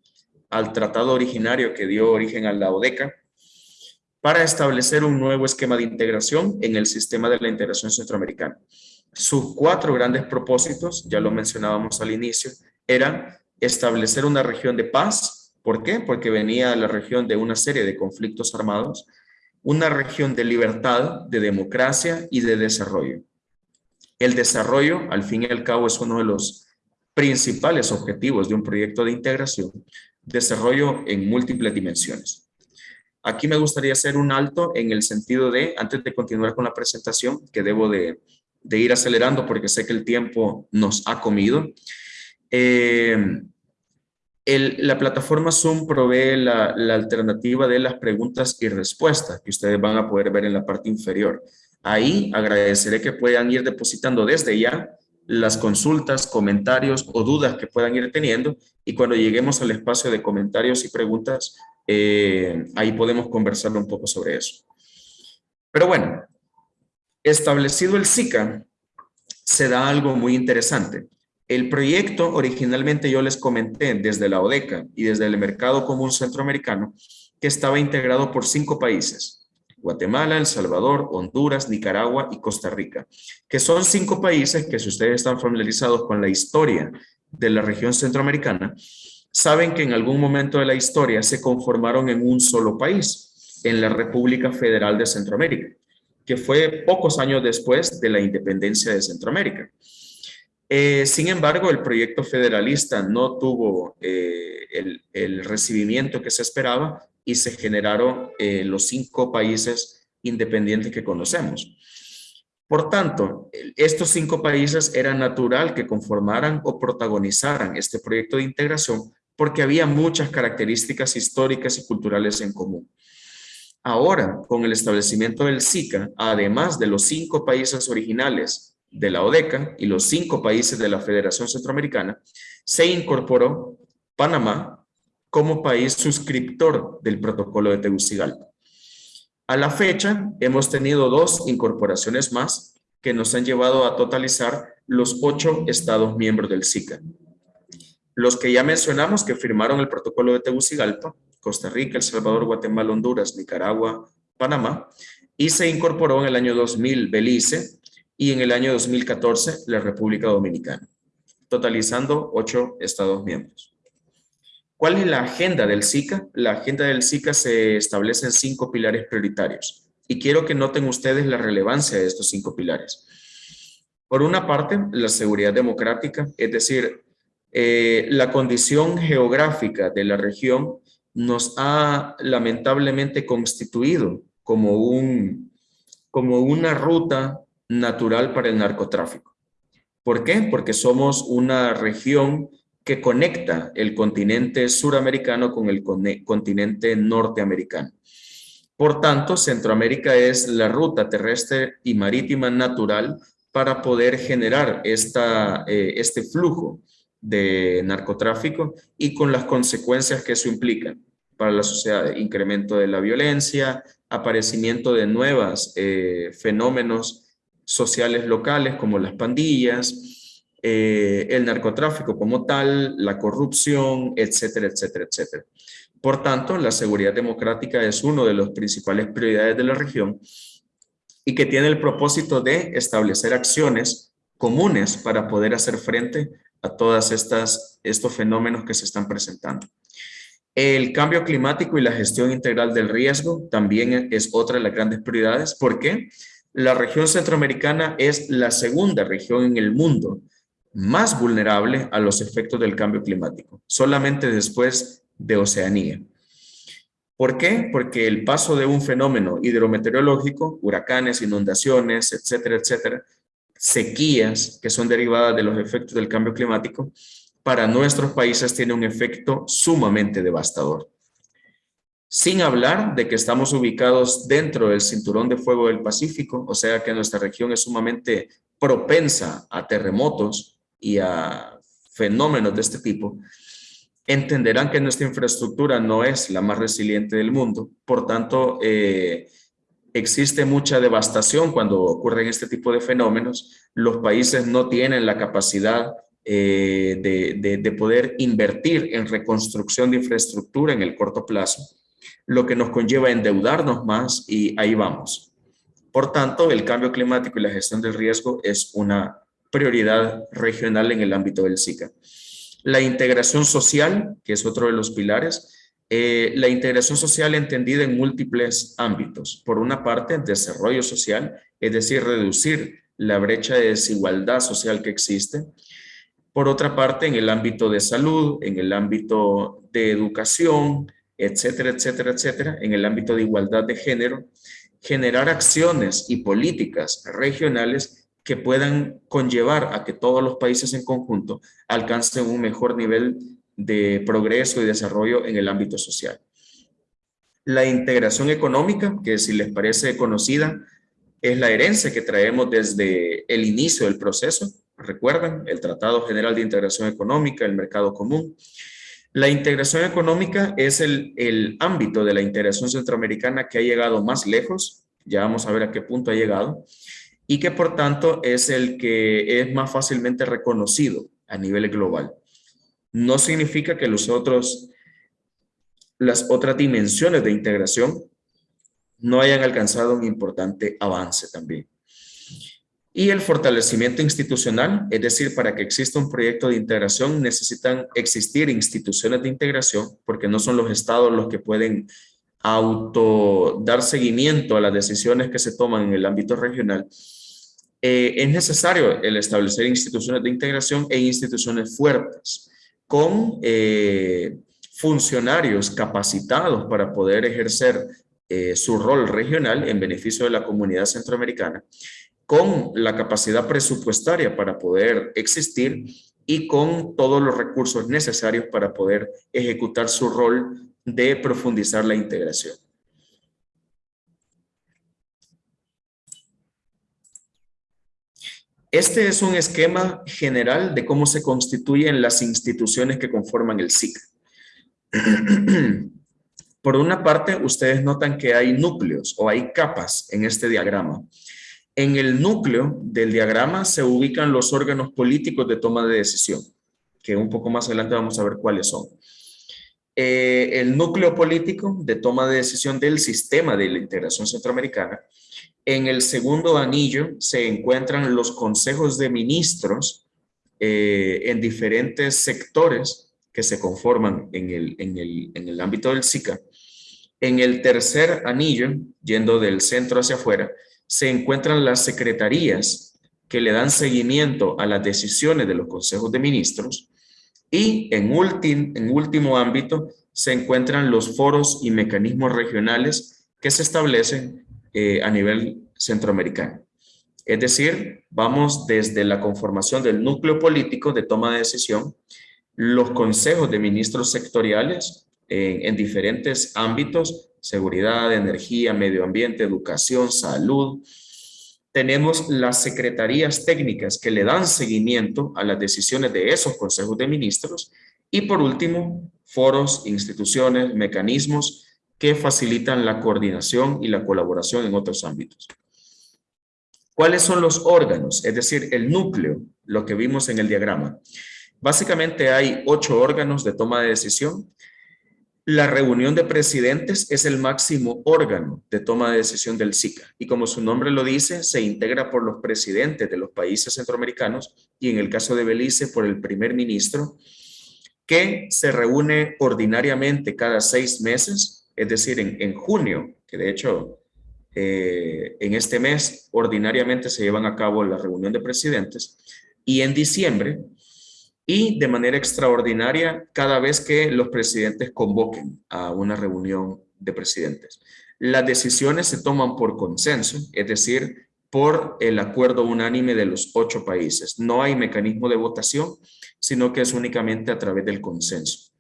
al tratado originario que dio origen a la ODECA para establecer un nuevo esquema de integración en el sistema de la integración centroamericana. Sus cuatro grandes propósitos, ya lo mencionábamos al inicio, eran establecer una región de paz, ¿Por qué? Porque venía la región de una serie de conflictos armados, una región de libertad, de democracia y de desarrollo. El desarrollo, al fin y al cabo, es uno de los principales objetivos de un proyecto de integración, desarrollo en múltiples dimensiones. Aquí me gustaría hacer un alto en el sentido de, antes de continuar con la presentación, que debo de, ir acelerando porque sé que el tiempo nos ha comido, eh, la plataforma Zoom provee la, alternativa de las preguntas y respuestas que ustedes van a poder ver en la parte inferior. Ahí agradeceré que puedan ir depositando desde ya las consultas, comentarios o dudas que puedan ir teniendo y cuando lleguemos al espacio de comentarios y preguntas, eh, ahí podemos conversar un poco sobre eso. Pero bueno, establecido el SICA, se da algo muy interesante. El proyecto originalmente yo les comenté desde la ODECA y desde el Mercado Común Centroamericano que estaba integrado por cinco países, Guatemala, El Salvador, Honduras, Nicaragua y Costa Rica, que son cinco países que si ustedes están familiarizados con la historia de la región centroamericana, saben que en algún momento de la historia se conformaron en un solo país, en la República Federal de Centroamérica, que fue pocos años después de la independencia de Centroamérica. Eh, sin embargo, el proyecto federalista no tuvo eh, el, recibimiento que se esperaba y se generaron eh, los cinco países independientes que conocemos. Por tanto, estos cinco países era natural que conformaran o protagonizaran este proyecto de integración porque había muchas características históricas y culturales en común. Ahora, con el establecimiento del SICA, además de los cinco países originales de la ODECA y los cinco países de la Federación Centroamericana, se incorporó Panamá como país suscriptor del protocolo de Tegucigalpa. A la fecha, hemos tenido dos incorporaciones más que nos han llevado a totalizar los ocho estados miembros del SICA. Los que ya mencionamos que firmaron el protocolo de Tegucigalpa, Costa Rica, El Salvador, Guatemala, Honduras, Nicaragua, Panamá, y se incorporó en el año 2000 Belice, y en el año 2014 la República Dominicana, totalizando ocho Estados miembros. ¿Cuál es la agenda del SICA? La agenda del SICA se establece en cinco pilares prioritarios y quiero que noten ustedes la relevancia de estos cinco pilares. Por una parte, la seguridad democrática, es decir, eh, la condición geográfica de la región nos ha lamentablemente constituido como, un, como una ruta natural para el narcotráfico. ¿Por qué? Porque somos una región que conecta el continente suramericano con el continente norteamericano. Por tanto, Centroamérica es la ruta terrestre y marítima natural para poder generar esta, eh, este flujo de narcotráfico y con las consecuencias que eso implica para la sociedad, incremento de la violencia, aparecimiento de nuevos eh, fenómenos sociales locales como las pandillas, eh, el narcotráfico como tal, la corrupción, etcétera, etcétera, etcétera. Por tanto, la seguridad democrática es uno de los principales prioridades de la región y que tiene el propósito de establecer acciones comunes para poder hacer frente a estas estos fenómenos que se están presentando. El cambio climático y la gestión integral del riesgo también es otra de las grandes prioridades. ¿Por qué? La región centroamericana es la segunda región en el mundo más vulnerable a los efectos del cambio climático, solamente después de Oceanía. ¿Por qué? Porque el paso de un fenómeno hidrometeorológico, huracanes, inundaciones, etcétera, etcétera, sequías que son derivadas de los efectos del cambio climático, para nuestros países tiene un efecto sumamente devastador. Sin hablar de que estamos ubicados dentro del cinturón de fuego del Pacífico, o sea que nuestra región es sumamente propensa a terremotos y a fenómenos de este tipo, entenderán que nuestra infraestructura no es la más resiliente del mundo. Por tanto, eh, existe mucha devastación cuando ocurren este tipo de fenómenos. Los países no tienen la capacidad eh, de, poder invertir en reconstrucción de infraestructura en el corto plazo, lo que nos conlleva endeudarnos más y ahí vamos. Por tanto, el cambio climático y la gestión del riesgo es una prioridad regional en el ámbito del SICA. La integración social, que es otro de los pilares, eh, la integración social entendida en múltiples ámbitos. Por una parte, desarrollo social, es decir, reducir la brecha de desigualdad social que existe. Por otra parte, en el ámbito de salud, en el ámbito de educación, etcétera, etcétera, etcétera, en el ámbito de igualdad de género, generar acciones y políticas regionales que puedan conllevar a que todos los países en conjunto alcancen un mejor nivel de progreso y desarrollo en el ámbito social. La integración económica, que si les parece conocida, es la herencia que traemos desde el inicio del proceso, recuerdan, el Tratado General de Integración Económica, el Mercado Común. La integración económica es el, el ámbito de la integración centroamericana que ha llegado más lejos, ya vamos a ver a qué punto ha llegado, y que por tanto es el que es más fácilmente reconocido a nivel global. No significa que los otros, las otras dimensiones de integración no hayan alcanzado un importante avance también. Y el fortalecimiento institucional, es decir, para que exista un proyecto de integración necesitan existir instituciones de integración porque no son los estados los que pueden auto dar seguimiento a las decisiones que se toman en el ámbito regional. Eh, es necesario el establecer instituciones de integración e instituciones fuertes con eh, funcionarios capacitados para poder ejercer eh, su rol regional en beneficio de la comunidad centroamericana con la capacidad presupuestaria para poder existir y con todos los recursos necesarios para poder ejecutar su rol de profundizar la integración. Este es un esquema general de cómo se constituyen las instituciones que conforman el SIC. Por una parte, ustedes notan que hay núcleos o hay capas en este diagrama. En el núcleo del diagrama se ubican los órganos políticos de toma de decisión, que un poco más adelante vamos a ver cuáles son. Eh, el núcleo político de toma de decisión del sistema de la integración centroamericana. En el segundo anillo se encuentran los consejos de ministros eh, en diferentes sectores que se conforman en el, en el, en el ámbito del SICA. En el tercer anillo, yendo del centro hacia afuera, se encuentran las secretarías que le dan seguimiento a las decisiones de los consejos de ministros y en, en último ámbito se encuentran los foros y mecanismos regionales que se establecen eh, a nivel centroamericano. Es decir, vamos desde la conformación del núcleo político de toma de decisión, los consejos de ministros sectoriales en diferentes ámbitos seguridad, energía, medio ambiente, educación, salud. Tenemos las secretarías técnicas que le dan seguimiento a las decisiones de esos consejos de ministros. Y por último, foros, instituciones, mecanismos que facilitan la coordinación y la colaboración en otros ámbitos. ¿Cuáles son los órganos? Es decir, el núcleo, lo que vimos en el diagrama. Básicamente hay ocho órganos de toma de decisión. La reunión de presidentes es el máximo órgano de toma de decisión del SICA. Y como su nombre lo dice, se integra por los presidentes de los países centroamericanos y en el caso de Belice por el primer ministro que se reúne ordinariamente cada seis meses, es decir, en, junio, que de hecho eh, en este mes ordinariamente se llevan a cabo la reunión de presidentes y en diciembre y de manera extraordinaria cada vez que los presidentes convoquen a una reunión de presidentes. Las decisiones se toman por consenso, es decir, por el acuerdo unánime de los ocho países. No hay mecanismo de votación, sino que es únicamente a través del consenso.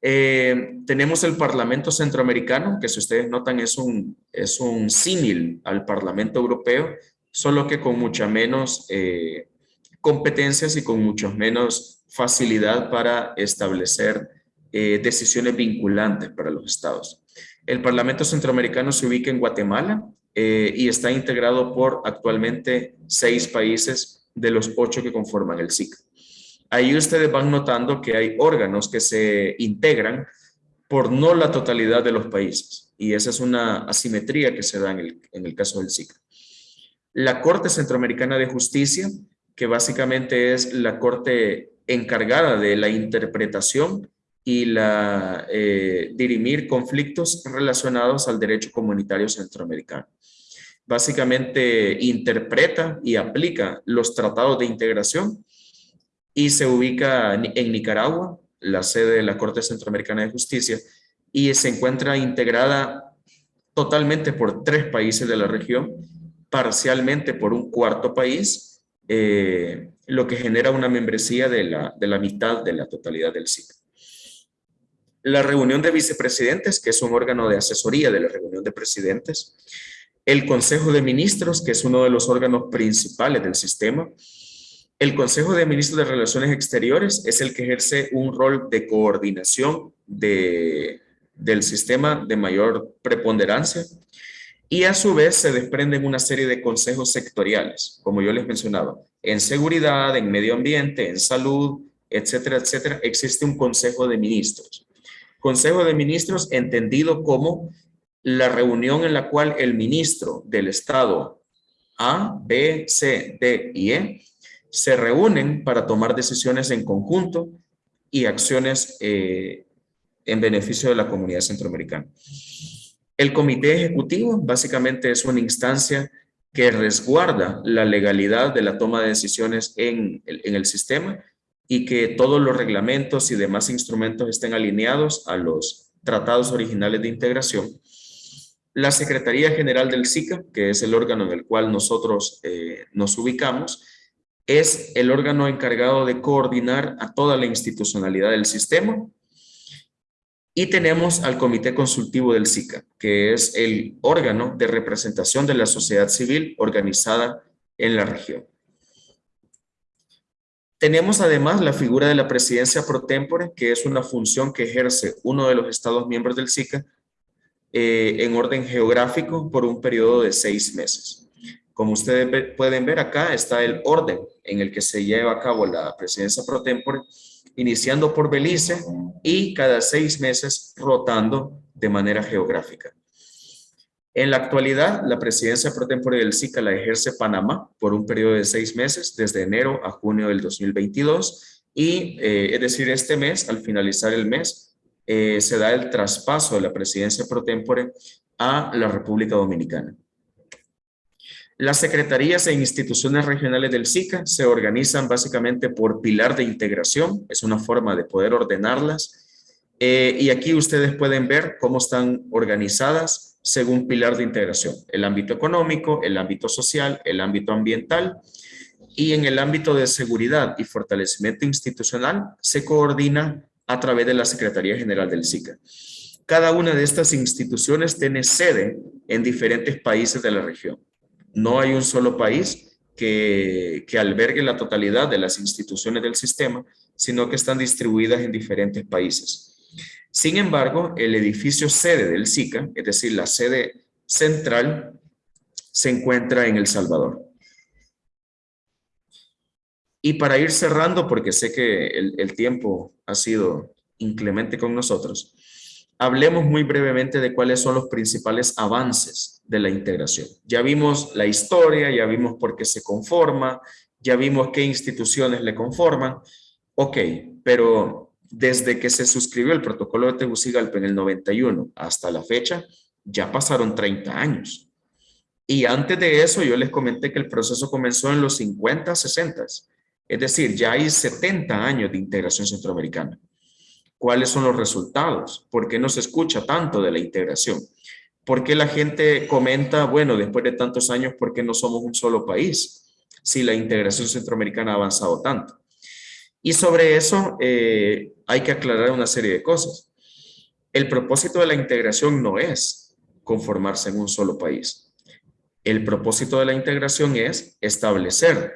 Eh, tenemos el Parlamento Centroamericano, que si ustedes notan es un, es un símil al Parlamento Europeo, solo que con mucha menos eh, competencias y con mucho menos facilidad para establecer eh, decisiones vinculantes para los estados. El Parlamento Centroamericano se ubica en Guatemala y está integrado por actualmente seis países de los ocho que conforman el SIC ahí ustedes van notando que hay órganos que se integran por no la totalidad de los países. Y esa es una asimetría que se da en el, en el caso del SICA. La Corte Centroamericana de Justicia, que básicamente es la corte encargada de la interpretación y la eh, dirimir conflictos relacionados al derecho comunitario centroamericano. Básicamente interpreta y aplica los tratados de integración y se ubica en Nicaragua, la sede de la Corte Centroamericana de Justicia, y se encuentra integrada totalmente por tres países de la región, parcialmente por un cuarto país, eh, lo que genera una membresía de la, de la mitad de la totalidad del SIC. La reunión de vicepresidentes, que es un órgano de asesoría de la reunión de presidentes, el Consejo de Ministros, que es uno de los órganos principales del sistema, el Consejo de Ministros de Relaciones Exteriores es el que ejerce un rol de coordinación de, del sistema de mayor preponderancia y a su vez se desprenden una serie de consejos sectoriales, como yo les mencionaba, en seguridad, en medio ambiente, en salud, etcétera, etcétera, existe un consejo de ministros. Consejo de ministros entendido como la reunión en la cual el ministro del Estado A, B, C, D y E se reúnen para tomar decisiones en conjunto y acciones eh, en beneficio de la comunidad centroamericana. El comité ejecutivo básicamente es una instancia que resguarda la legalidad de la toma de decisiones en el, sistema y que todos los reglamentos y demás instrumentos estén alineados a los tratados originales de integración. La Secretaría General del SICA, que es el órgano en el cual nosotros eh, nos ubicamos, es el órgano encargado de coordinar a toda la institucionalidad del sistema. Y tenemos al Comité Consultivo del SICA, que es el órgano de representación de la sociedad civil organizada en la región. Tenemos además la figura de la presidencia pro tempore, que es una función que ejerce uno de los estados miembros del SICA eh, en orden geográfico por un periodo de seis meses. Como ustedes pueden ver acá está el orden en el que se lleva a cabo la presidencia pro tempore, iniciando por Belice y cada seis meses rotando de manera geográfica. En la actualidad, la presidencia pro tempore del SICA la ejerce Panamá por un periodo de seis meses, desde enero a junio del 2022, y eh, es decir, este mes, al finalizar el mes, eh, se da el traspaso de la presidencia pro tempore a la República Dominicana. Las secretarías e instituciones regionales del SICA se organizan básicamente por pilar de integración, es una forma de poder ordenarlas. Eh, y aquí ustedes pueden ver cómo están organizadas según pilar de integración. El ámbito económico, el ámbito social, el ámbito ambiental y en el ámbito de seguridad y fortalecimiento institucional se coordina a través de la Secretaría General del SICA. Cada una de estas instituciones tiene sede en diferentes países de la región. No hay un solo país que, albergue la totalidad de las instituciones del sistema, sino que están distribuidas en diferentes países. Sin embargo, el edificio sede del SICA, es decir, la sede central, se encuentra en El Salvador. Y para ir cerrando, porque sé que el, el tiempo ha sido inclemente con nosotros, hablemos muy brevemente de cuáles son los principales avances de la integración. Ya vimos la historia, ya vimos por qué se conforma, ya vimos qué instituciones le conforman. Ok, pero desde que se suscribió el protocolo de Tegucigalpa en el 91 hasta la fecha, ya pasaron 30 años. Y antes de eso yo les comenté que el proceso comenzó en los 50, 60. Es decir, ya hay 70 años de integración centroamericana. ¿Cuáles son los resultados? ¿Por qué no se escucha tanto de la integración? ¿Por qué la gente comenta, bueno, después de tantos años, ¿por qué no somos un solo país? Si la integración centroamericana ha avanzado tanto. Y sobre eso eh, hay que aclarar una serie de cosas. El propósito de la integración no es conformarse en un solo país. El propósito de la integración es establecer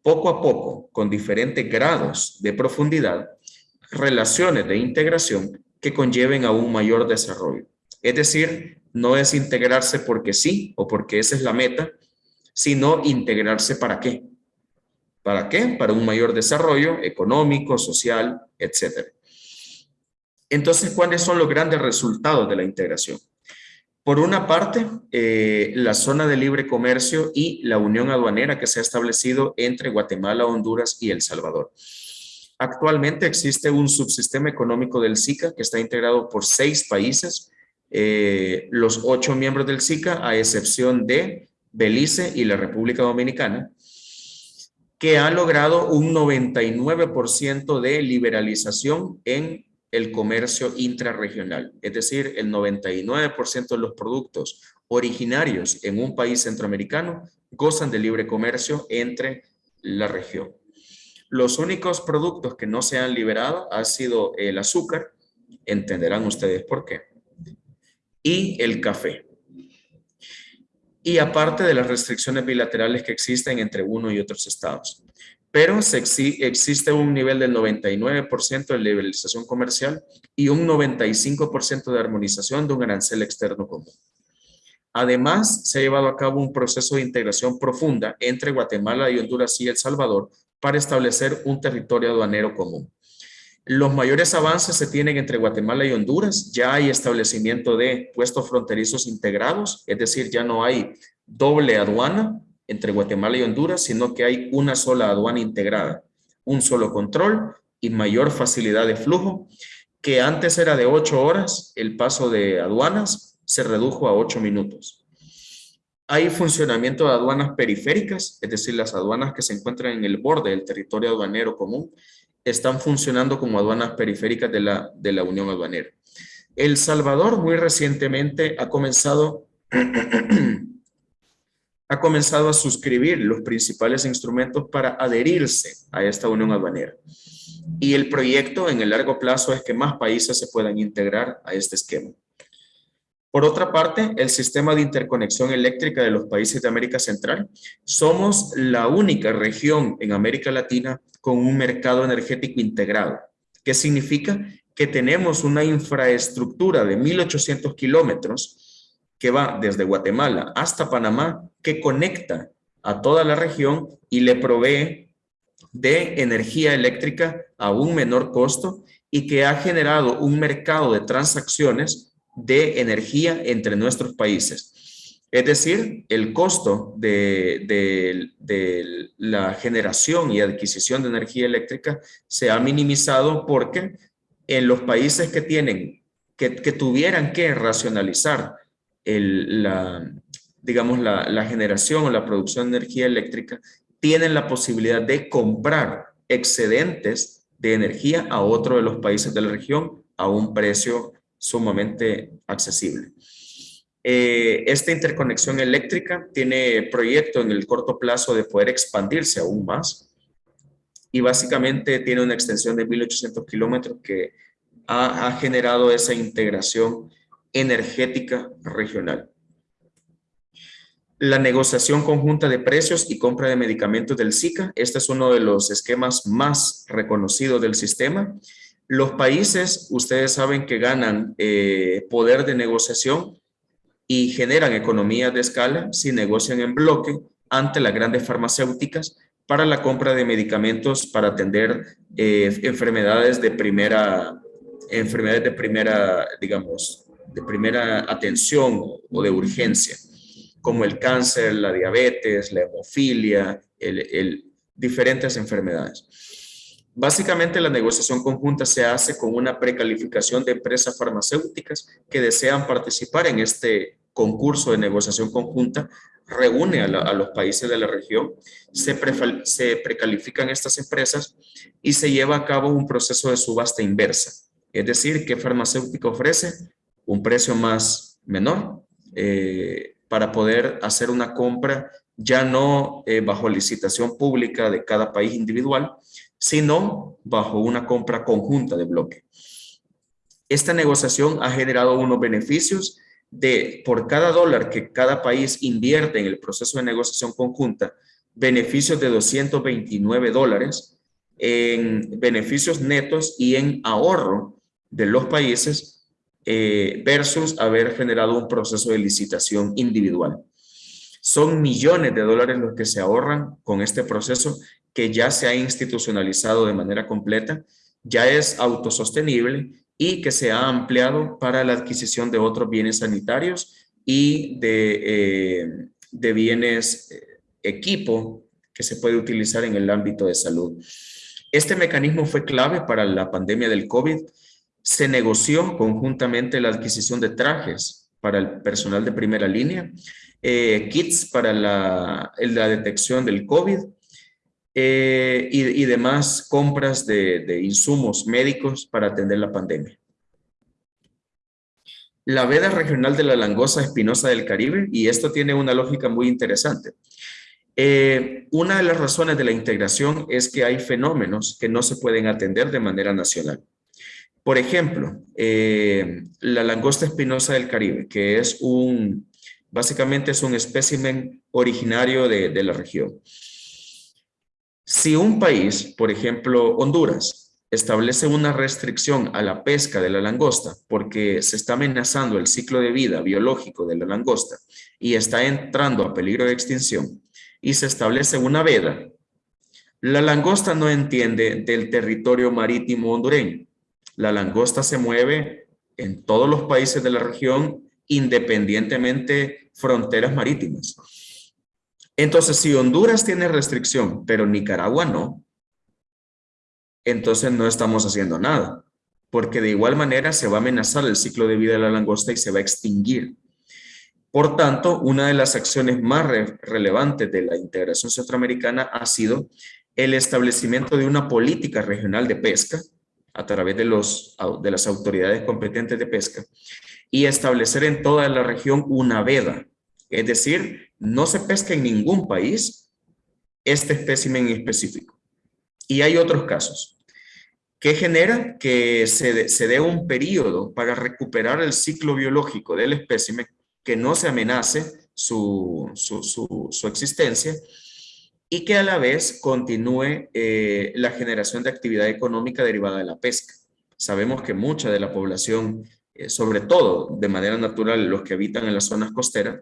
poco a poco, con diferentes grados de profundidad, relaciones de integración que conlleven a un mayor desarrollo. Es decir, no es integrarse porque sí o porque esa es la meta, sino integrarse para qué. ¿Para qué? Para un mayor desarrollo económico, social, etc. Entonces, ¿cuáles son los grandes resultados de la integración? Por una parte, eh, la zona de libre comercio y la unión aduanera que se ha establecido entre Guatemala, Honduras y El Salvador. Actualmente existe un subsistema económico del SICA que está integrado por seis países, eh, los ocho miembros del SICA, a excepción de Belice y la República Dominicana, que ha logrado un 99% de liberalización en el comercio intrarregional. Es decir, el 99% de los productos originarios en un país centroamericano gozan de libre comercio entre la región. Los únicos productos que no se han liberado ha sido el azúcar, entenderán ustedes por qué, y el café. Y aparte de las restricciones bilaterales que existen entre uno y otros estados. Pero se existe un nivel del 99% de liberalización comercial y un 95% de armonización de un arancel externo común. Además, se ha llevado a cabo un proceso de integración profunda entre Guatemala y Honduras y El Salvador para establecer un territorio aduanero común. Los mayores avances se tienen entre Guatemala y Honduras. Ya hay establecimiento de puestos fronterizos integrados, es decir, ya no hay doble aduana entre Guatemala y Honduras, sino que hay una sola aduana integrada, un solo control y mayor facilidad de flujo, que antes era de ocho horas, el paso de aduanas se redujo a ocho minutos. Hay funcionamiento de aduanas periféricas, es decir, las aduanas que se encuentran en el borde del territorio aduanero común, están funcionando como aduanas periféricas de la, de la Unión Aduanera. El Salvador muy recientemente ha comenzado, ha comenzado a suscribir los principales instrumentos para adherirse a esta Unión Aduanera. Y el proyecto en el largo plazo es que más países se puedan integrar a este esquema. Por otra parte, el sistema de interconexión eléctrica de los países de América Central, somos la única región en América Latina con un mercado energético integrado. ¿Qué significa? Que tenemos una infraestructura de 1.800 kilómetros que va desde Guatemala hasta Panamá, que conecta a toda la región y le provee de energía eléctrica a un menor costo y que ha generado un mercado de transacciones de energía entre nuestros países. Es decir, el costo de, la generación y adquisición de energía eléctrica se ha minimizado porque en los países que tienen, que, tuvieran que racionalizar la, digamos, la generación o la producción de energía eléctrica, tienen la posibilidad de comprar excedentes de energía a otro de los países de la región a un precio sumamente accesible. Eh, esta interconexión eléctrica tiene proyecto en el corto plazo de poder expandirse aún más y básicamente tiene una extensión de 1800 kilómetros que ha, ha generado esa integración energética regional. La negociación conjunta de precios y compra de medicamentos del SICA. Este es uno de los esquemas más reconocidos del sistema los países, ustedes saben que ganan eh, poder de negociación y generan economías de escala si negocian en bloque ante las grandes farmacéuticas para la compra de medicamentos para atender eh, enfermedades de primera, enfermedades de primera, digamos, de primera atención o de urgencia, como el cáncer, la diabetes, la hemofilia, el, diferentes enfermedades. Básicamente la negociación conjunta se hace con una precalificación de empresas farmacéuticas que desean participar en este concurso de negociación conjunta, reúne a, los países de la región, se, se precalifican estas empresas y se lleva a cabo un proceso de subasta inversa. Es decir, ¿qué farmacéutica ofrece? Un precio más menor eh, para poder hacer una compra ya no eh, bajo licitación pública de cada país individual, sino bajo una compra conjunta de bloque. Esta negociación ha generado unos beneficios de por cada dólar que cada país invierte en el proceso de negociación conjunta, beneficios de 229 dólares en beneficios netos y en ahorro de los países eh, versus haber generado un proceso de licitación individual. Son millones de dólares los que se ahorran con este proceso que ya se ha institucionalizado de manera completa, ya es autosostenible y que se ha ampliado para la adquisición de otros bienes sanitarios y de, eh, de bienes eh, equipo que se puede utilizar en el ámbito de salud. Este mecanismo fue clave para la pandemia del COVID. Se negoció conjuntamente la adquisición de trajes para el personal de primera línea, eh, kits para la, la detección del COVID, eh, y, demás compras de, insumos médicos para atender la pandemia. La veda regional de la langosta espinosa del Caribe, y esto tiene una lógica muy interesante. Eh, una de las razones de la integración es que hay fenómenos que no se pueden atender de manera nacional. Por ejemplo, eh, la langosta espinosa del Caribe, que es un, básicamente es un espécimen originario de, de la región. Si un país, por ejemplo Honduras, establece una restricción a la pesca de la langosta porque se está amenazando el ciclo de vida biológico de la langosta y está entrando a peligro de extinción y se establece una veda, la langosta no entiende del territorio marítimo hondureño. La langosta se mueve en todos los países de la región independientemente fronteras marítimas. Entonces, si Honduras tiene restricción, pero Nicaragua no, entonces no estamos haciendo nada, porque de igual manera se va a amenazar el ciclo de vida de la langosta y se va a extinguir. Por tanto, una de las acciones más relevantes de la integración centroamericana ha sido el establecimiento de una política regional de pesca a través de, los, de las autoridades competentes de pesca y establecer en toda la región una veda, es decir, no se pesca en ningún país este espécimen específico. Y hay otros casos que genera que se, dé un periodo para recuperar el ciclo biológico del espécimen, que no se amenace su, existencia y que a la vez continúe eh, la generación de actividad económica derivada de la pesca. Sabemos que mucha de la población, eh, sobre todo de manera natural los que habitan en las zonas costeras,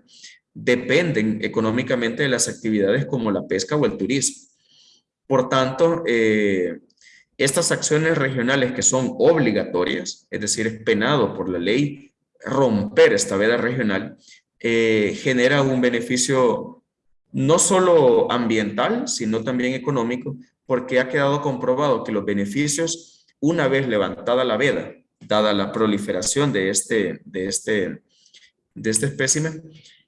dependen económicamente de las actividades como la pesca o el turismo. Por tanto, eh, estas acciones regionales que son obligatorias, es decir, es penado por la ley romper esta veda regional, eh, genera un beneficio no solo ambiental, sino también económico, porque ha quedado comprobado que los beneficios, una vez levantada la veda, dada la proliferación de este, de este, de este espécimen,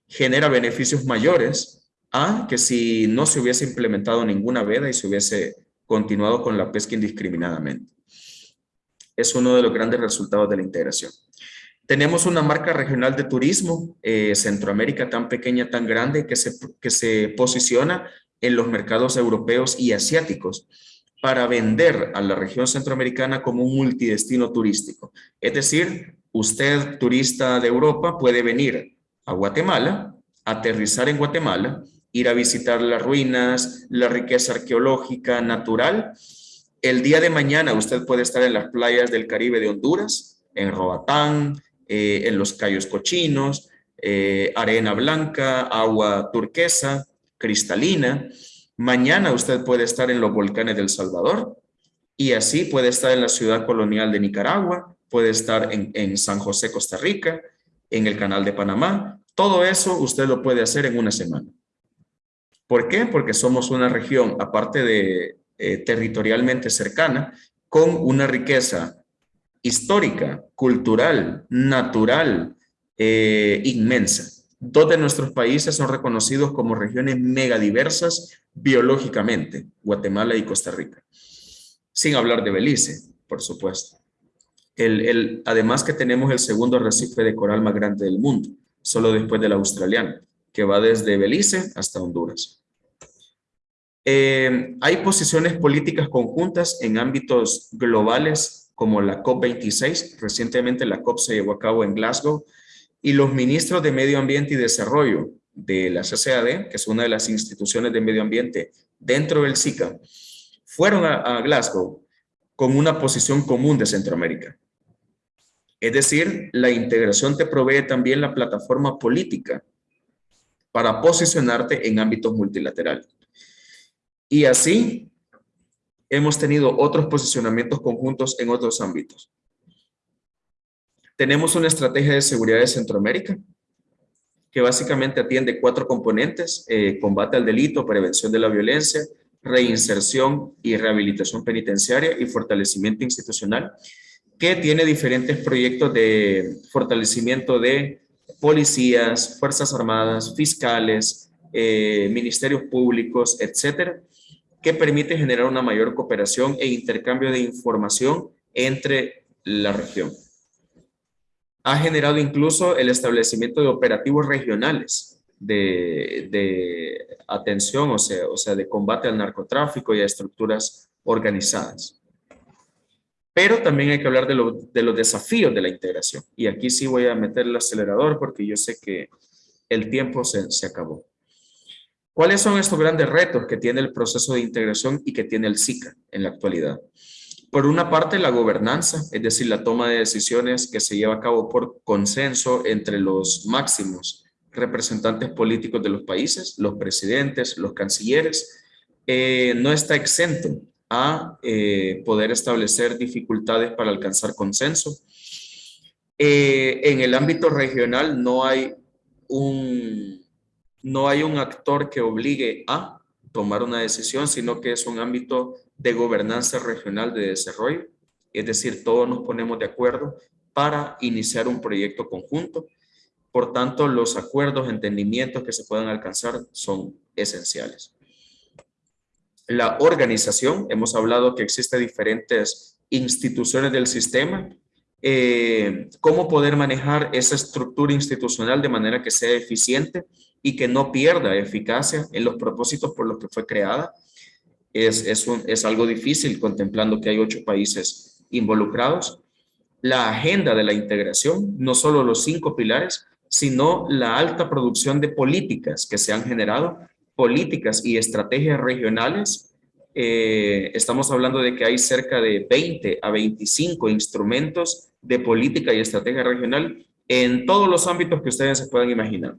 genera beneficios mayores a que si no se hubiese implementado ninguna veda y se hubiese continuado con la pesca indiscriminadamente. Es uno de los grandes resultados de la integración. Tenemos una marca regional de turismo, eh, Centroamérica tan pequeña, tan grande, que se, que se posiciona en los mercados europeos y asiáticos para vender a la región centroamericana como un multidestino turístico. Es decir, usted, turista de Europa, puede venir a Guatemala, aterrizar en Guatemala, ir a visitar las ruinas, la riqueza arqueológica natural. El día de mañana usted puede estar en las playas del Caribe de Honduras, en Roatán, eh, en los Cayos Cochinos, eh, arena blanca, agua turquesa, cristalina. Mañana usted puede estar en los volcanes del Salvador y así puede estar en la ciudad colonial de Nicaragua, puede estar en, en San José, Costa Rica, en el canal de Panamá. Todo eso usted lo puede hacer en una semana. ¿Por qué? Porque somos una región, aparte de eh, territorialmente cercana, con una riqueza histórica, cultural, natural, eh, inmensa. Dos de nuestros países son reconocidos como regiones megadiversas biológicamente, Guatemala y Costa Rica. Sin hablar de Belice, por supuesto. El, además que tenemos el segundo arrecife de coral más grande del mundo, solo después del australiano, que va desde Belice hasta Honduras. Eh, hay posiciones políticas conjuntas en ámbitos globales como la COP26. Recientemente la COP se llevó a cabo en Glasgow y los ministros de Medio Ambiente y Desarrollo de la CCAD, que es una de las instituciones de medio ambiente dentro del SICA, fueron a, a Glasgow con una posición común de Centroamérica. Es decir, la integración te provee también la plataforma política para posicionarte en ámbitos multilaterales. Y así hemos tenido otros posicionamientos conjuntos en otros ámbitos. Tenemos una estrategia de seguridad de Centroamérica que básicamente atiende cuatro componentes, eh, combate al delito, prevención de la violencia, reinserción y rehabilitación penitenciaria y fortalecimiento institucional, que tiene diferentes proyectos de fortalecimiento de policías, fuerzas armadas, fiscales, eh, ministerios públicos, etcétera, que permite generar una mayor cooperación e intercambio de información entre la región. Ha generado incluso el establecimiento de operativos regionales de, atención, o sea, o sea, de combate al narcotráfico y a estructuras organizadas. Pero también hay que hablar de, los desafíos de la integración. Y aquí sí voy a meter el acelerador porque yo sé que el tiempo se, se acabó. ¿Cuáles son estos grandes retos que tiene el proceso de integración y que tiene el SICA en la actualidad? Por una parte, la gobernanza, es decir, la toma de decisiones que se lleva a cabo por consenso entre los máximos representantes políticos de los países, los presidentes, los cancilleres, eh, no está exento a eh, poder establecer dificultades para alcanzar consenso. Eh, en el ámbito regional no hay un no hay un actor que obligue a tomar una decisión, sino que es un ámbito de gobernanza regional de desarrollo. Es decir, todos nos ponemos de acuerdo para iniciar un proyecto conjunto. Por tanto, los acuerdos, entendimientos que se puedan alcanzar son esenciales. La organización, hemos hablado que existen diferentes instituciones del sistema. Eh, ¿Cómo poder manejar esa estructura institucional de manera que sea eficiente? y que no pierda eficacia en los propósitos por los que fue creada. Es, es, es algo difícil contemplando que hay ocho países involucrados. La agenda de la integración, no solo los cinco pilares, sino la alta producción de políticas que se han generado, políticas y estrategias regionales. Eh, estamos hablando de que hay cerca de 20 a 25 instrumentos de política y estrategia regional en todos los ámbitos que ustedes se puedan imaginar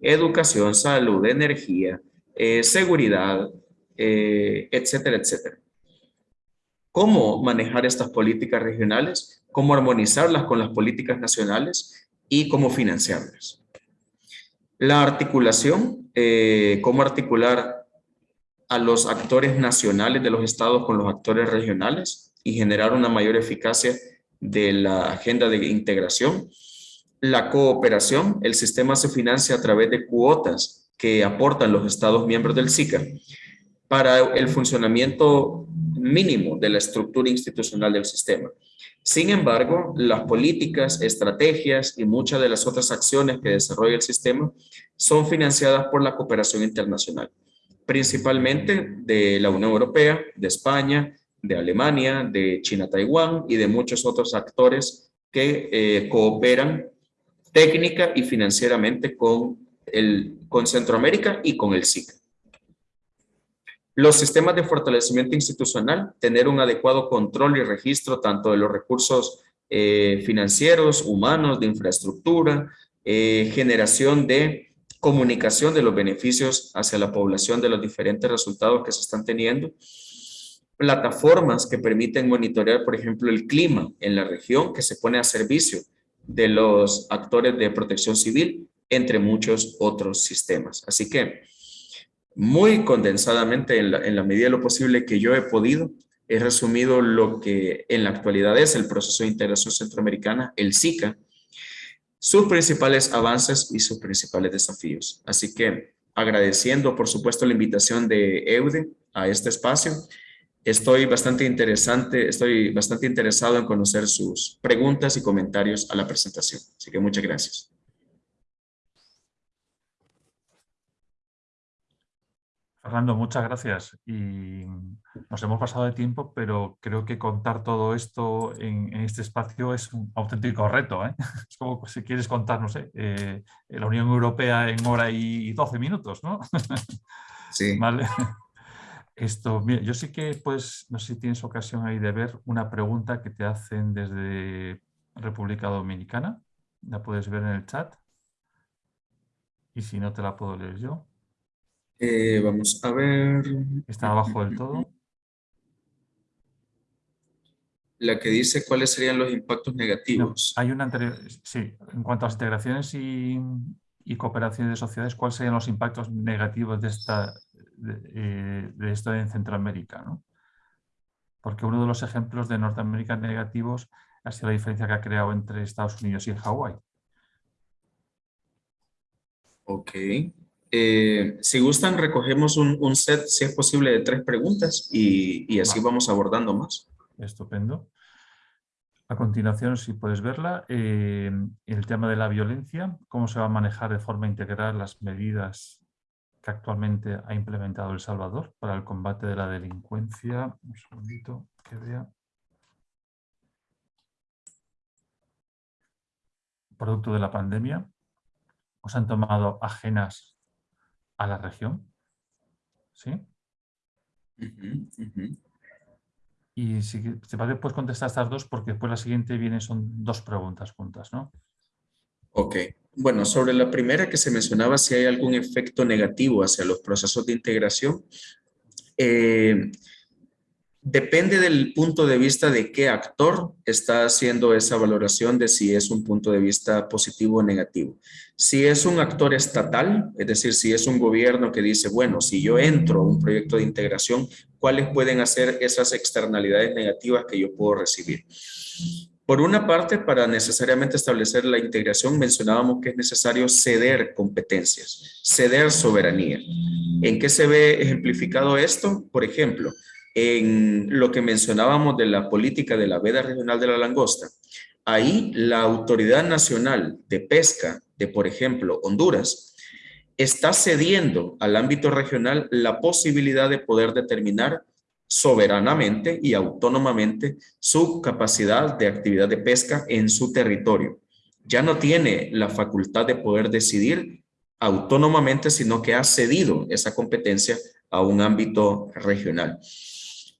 educación, salud, energía, eh, seguridad, eh, etcétera, etcétera. ¿Cómo manejar estas políticas regionales? ¿Cómo armonizarlas con las políticas nacionales? Y cómo financiarlas. La articulación, eh, cómo articular a los actores nacionales de los estados con los actores regionales y generar una mayor eficacia de la agenda de integración la cooperación, el sistema se financia a través de cuotas que aportan los estados miembros del SICA para el funcionamiento mínimo de la estructura institucional del sistema. Sin embargo, las políticas, estrategias y muchas de las otras acciones que desarrolla el sistema son financiadas por la cooperación internacional, principalmente de la Unión Europea, de España, de Alemania, de China-Taiwán y de muchos otros actores que eh, cooperan técnica y financieramente con, con Centroamérica y con el SIC. Los sistemas de fortalecimiento institucional, tener un adecuado control y registro tanto de los recursos eh, financieros, humanos, de infraestructura, eh, generación de comunicación de los beneficios hacia la población de los diferentes resultados que se están teniendo, plataformas que permiten monitorear, por ejemplo, el clima en la región que se pone a servicio de los actores de protección civil, entre muchos otros sistemas. Así que, muy condensadamente, en la, medida de lo posible que yo he podido, he resumido lo que en la actualidad es el proceso de integración centroamericana, el SICA, sus principales avances y sus principales desafíos. Así que agradeciendo, por supuesto, la invitación de EUDE a este espacio, estoy bastante interesante, estoy bastante interesado en conocer sus preguntas y comentarios a la presentación. Así que muchas gracias. Fernando, muchas gracias. Y nos hemos pasado de tiempo, pero creo que contar todo esto en, este espacio es un auténtico reto. ¿eh? Es como si quieres contar, no sé, eh, la Unión Europea en hora y 12 minutos, ¿no? Sí. Vale. Esto, mira, yo sí que, pues, no sé si tienes ocasión ahí de ver una pregunta que te hacen desde República Dominicana. La puedes ver en el chat. Y si no, te la puedo leer yo. Eh, vamos a ver. Está abajo del todo. La que dice cuáles serían los impactos negativos. hay una anterior, sí, en cuanto a las integraciones y, cooperaciones de sociedades, ¿cuáles serían los impactos negativos de, esta, de, eh, esto en Centroamérica? Porque uno de los ejemplos de Norteamérica negativos ha sido la diferencia que ha creado entre Estados Unidos y Hawái. Ok. Eh, si gustan, recogemos un, set, si es posible, de tres preguntas y, así vamos abordando más. Estupendo. A continuación, si puedes verla, eh, el tema de la violencia, cómo se va a manejar de forma integral las medidas que actualmente ha implementado El Salvador para el combate de la delincuencia. Un segundito que vea. Producto de la pandemia. ¿Os han tomado ajenas a la región. ¿Sí? Y si te parece, puedes contestar estas dos porque después la siguiente viene, son dos preguntas juntas, ¿no? Ok. Bueno, sobre la primera que se mencionaba, si hay algún efecto negativo hacia los procesos de integración, eh, Depende del punto de vista de qué actor está haciendo esa valoración de si es un punto de vista positivo o negativo. Si es un actor estatal, es decir, si es un gobierno que dice, bueno, si yo entro a un proyecto de integración, ¿cuáles pueden hacer esas externalidades negativas que yo puedo recibir? Por una parte, para necesariamente establecer la integración, mencionábamos que es necesario ceder competencias, ceder soberanía. ¿En qué se ve ejemplificado esto? Por ejemplo, en lo que mencionábamos de la política de la veda regional de la langosta, ahí la Autoridad Nacional de Pesca de, por ejemplo, Honduras, está cediendo al ámbito regional la posibilidad de poder determinar soberanamente y autónomamente su capacidad de actividad de pesca en su territorio. Ya no tiene la facultad de poder decidir autónomamente, sino que ha cedido esa competencia a un ámbito regional.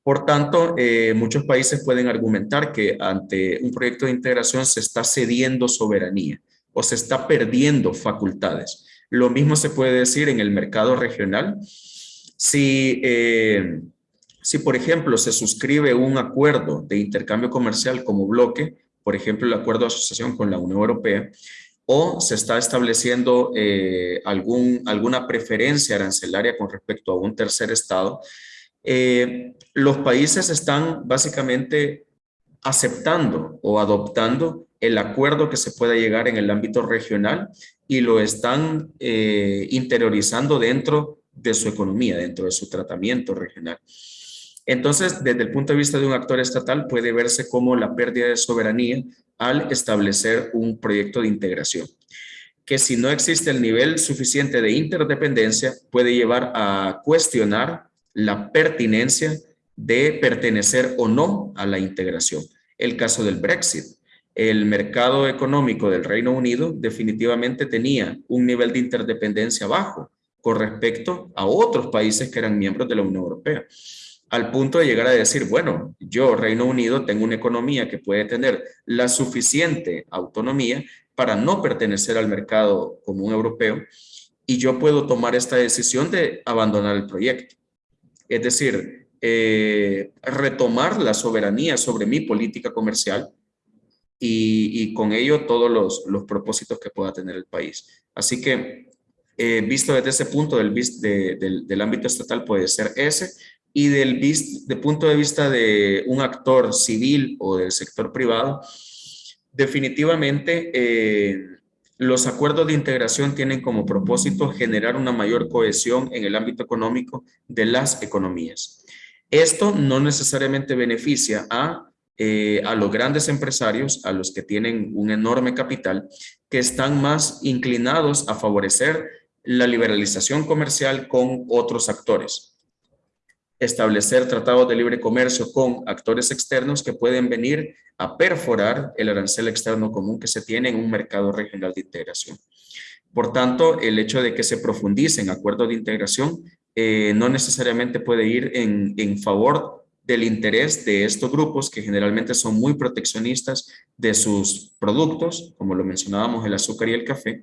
Por tanto, eh, muchos países pueden argumentar que ante un proyecto de integración se está cediendo soberanía o se está perdiendo facultades. Lo mismo se puede decir en el mercado regional. Si, eh, si por ejemplo, se suscribe un acuerdo de intercambio comercial como bloque, por ejemplo, el acuerdo de asociación con la Unión Europea, o se está estableciendo eh, algún, alguna preferencia arancelaria con respecto a un tercer estado, eh, los países están básicamente aceptando o adoptando el acuerdo que se pueda llegar en el ámbito regional y lo están eh, interiorizando dentro de su economía, dentro de su tratamiento regional. Entonces, desde el punto de vista de un actor estatal, puede verse como la pérdida de soberanía al establecer un proyecto de integración, que si no existe el nivel suficiente de interdependencia, puede llevar a cuestionar la pertinencia de pertenecer o no a la integración. El caso del Brexit. El mercado económico del Reino Unido definitivamente tenía un nivel de interdependencia bajo con respecto a otros países que eran miembros de la Unión Europea. Al punto de llegar a decir, bueno, yo, Reino Unido, tengo una economía que puede tener la suficiente autonomía para no pertenecer al mercado común europeo y yo puedo tomar esta decisión de abandonar el proyecto. Es decir, eh, retomar la soberanía sobre mi política comercial y, con ello todos los, propósitos que pueda tener el país. Así que, eh, visto desde ese punto del, del, del, ámbito estatal puede ser ese, y del, de punto de vista de un actor civil o del sector privado, definitivamente eh, los acuerdos de integración tienen como propósito generar una mayor cohesión en el ámbito económico de las economías. Esto no necesariamente beneficia a, eh, a los grandes empresarios, a los que tienen un enorme capital, que están más inclinados a favorecer la liberalización comercial con otros actores establecer tratados de libre comercio con actores externos que pueden venir a perforar el arancel externo común que se tiene en un mercado regional de integración. Por tanto, el hecho de que se profundice en acuerdos de integración eh, no necesariamente puede ir en, en favor del interés de estos grupos que generalmente son muy proteccionistas de sus productos, como lo mencionábamos el azúcar y el café,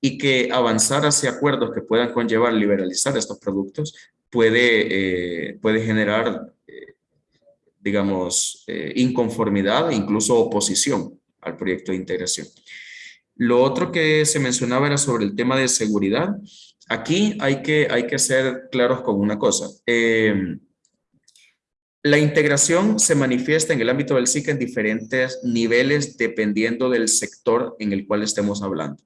y que avanzar hacia acuerdos que puedan conllevar liberalizar estos productos puede, eh, puede generar, eh, digamos, eh, inconformidad e incluso oposición al proyecto de integración. Lo otro que se mencionaba era sobre el tema de seguridad. Aquí hay que, hay que ser claros con una cosa. la integración se manifiesta en el ámbito del SIC en diferentes niveles dependiendo del sector en el cual estemos hablando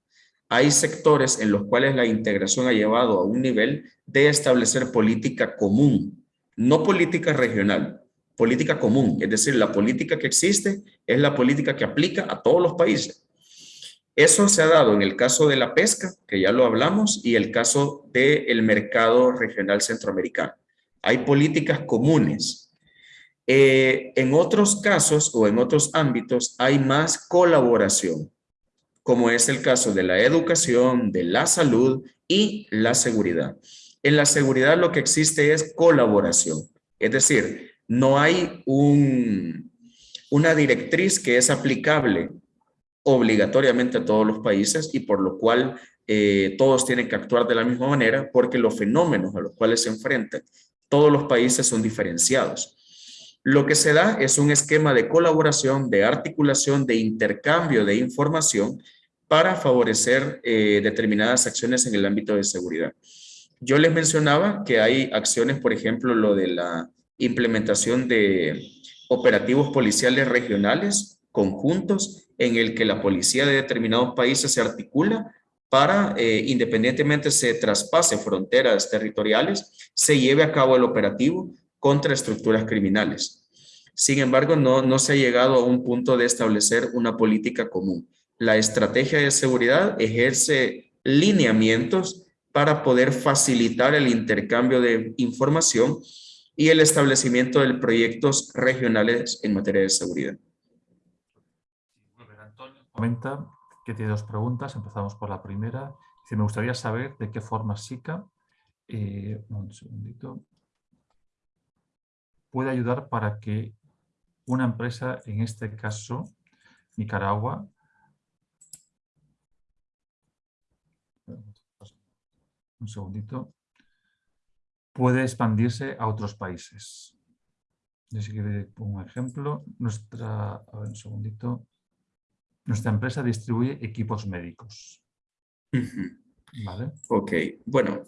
hay sectores en los cuales la integración ha llevado a un nivel de establecer política común, no política regional, política común, es decir, la política que existe es la política que aplica a todos los países. Eso se ha dado en el caso de la pesca, que ya lo hablamos, y el caso del mercado regional centroamericano. Hay políticas comunes. Eh, en otros casos o en otros ámbitos hay más colaboración como es el caso de la educación, de la salud y la seguridad. En la seguridad lo que existe es colaboración, es decir, no hay un, una directriz que es aplicable obligatoriamente a todos los países y por lo cual eh, todos tienen que actuar de la misma manera porque los fenómenos a los cuales se enfrentan todos los países son diferenciados. Lo que se da es un esquema de colaboración, de articulación, de intercambio de información para favorecer eh, determinadas acciones en el ámbito de seguridad. Yo les mencionaba que hay acciones, por ejemplo, lo de la implementación de operativos policiales regionales conjuntos en el que la policía de determinados países se articula para, eh, independientemente se traspase fronteras territoriales, se lleve a cabo el operativo contra estructuras criminales. Sin embargo, no, no se ha llegado a un punto de establecer una política común. La estrategia de seguridad ejerce lineamientos para poder facilitar el intercambio de información y el establecimiento de proyectos regionales en materia de seguridad. Antonio comenta que tiene dos preguntas. Empezamos por la primera. Dice, me gustaría saber de qué forma SICA, eh, un segundito, puede ayudar para que una empresa, en este caso Nicaragua, un segundito, puede expandirse a otros países. Si quiere un ejemplo, nuestra, a ver, un segundito, nuestra empresa distribuye equipos médicos. ¿Vale? Ok, bueno,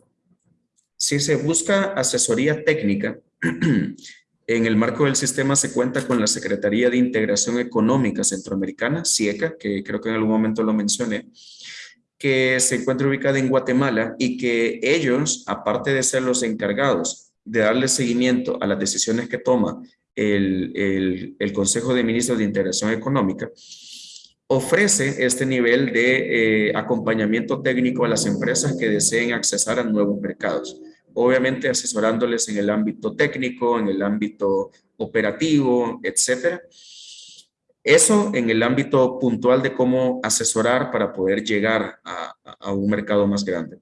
si se busca asesoría técnica, en el marco del sistema se cuenta con la Secretaría de Integración Económica Centroamericana, CIECA, que creo que en algún momento lo mencioné, que se encuentra ubicada en Guatemala y que ellos, aparte de ser los encargados de darle seguimiento a las decisiones que toma el, el, Consejo de Ministros de Integración Económica, ofrece este nivel de eh, acompañamiento técnico a las empresas que deseen accesar a nuevos mercados. Obviamente asesorándoles en el ámbito técnico, en el ámbito operativo, etcétera eso en el ámbito puntual de cómo asesorar para poder llegar a, un mercado más grande.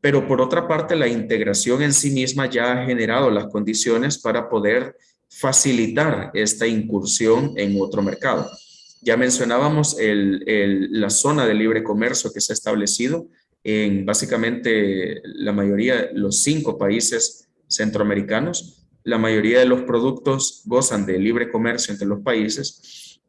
Pero por otra parte, la integración en sí misma ya ha generado las condiciones para poder facilitar esta incursión en otro mercado. Ya mencionábamos la zona de libre comercio que se ha establecido en básicamente la mayoría, los cinco países centroamericanos. La mayoría de los productos gozan de libre comercio entre los países.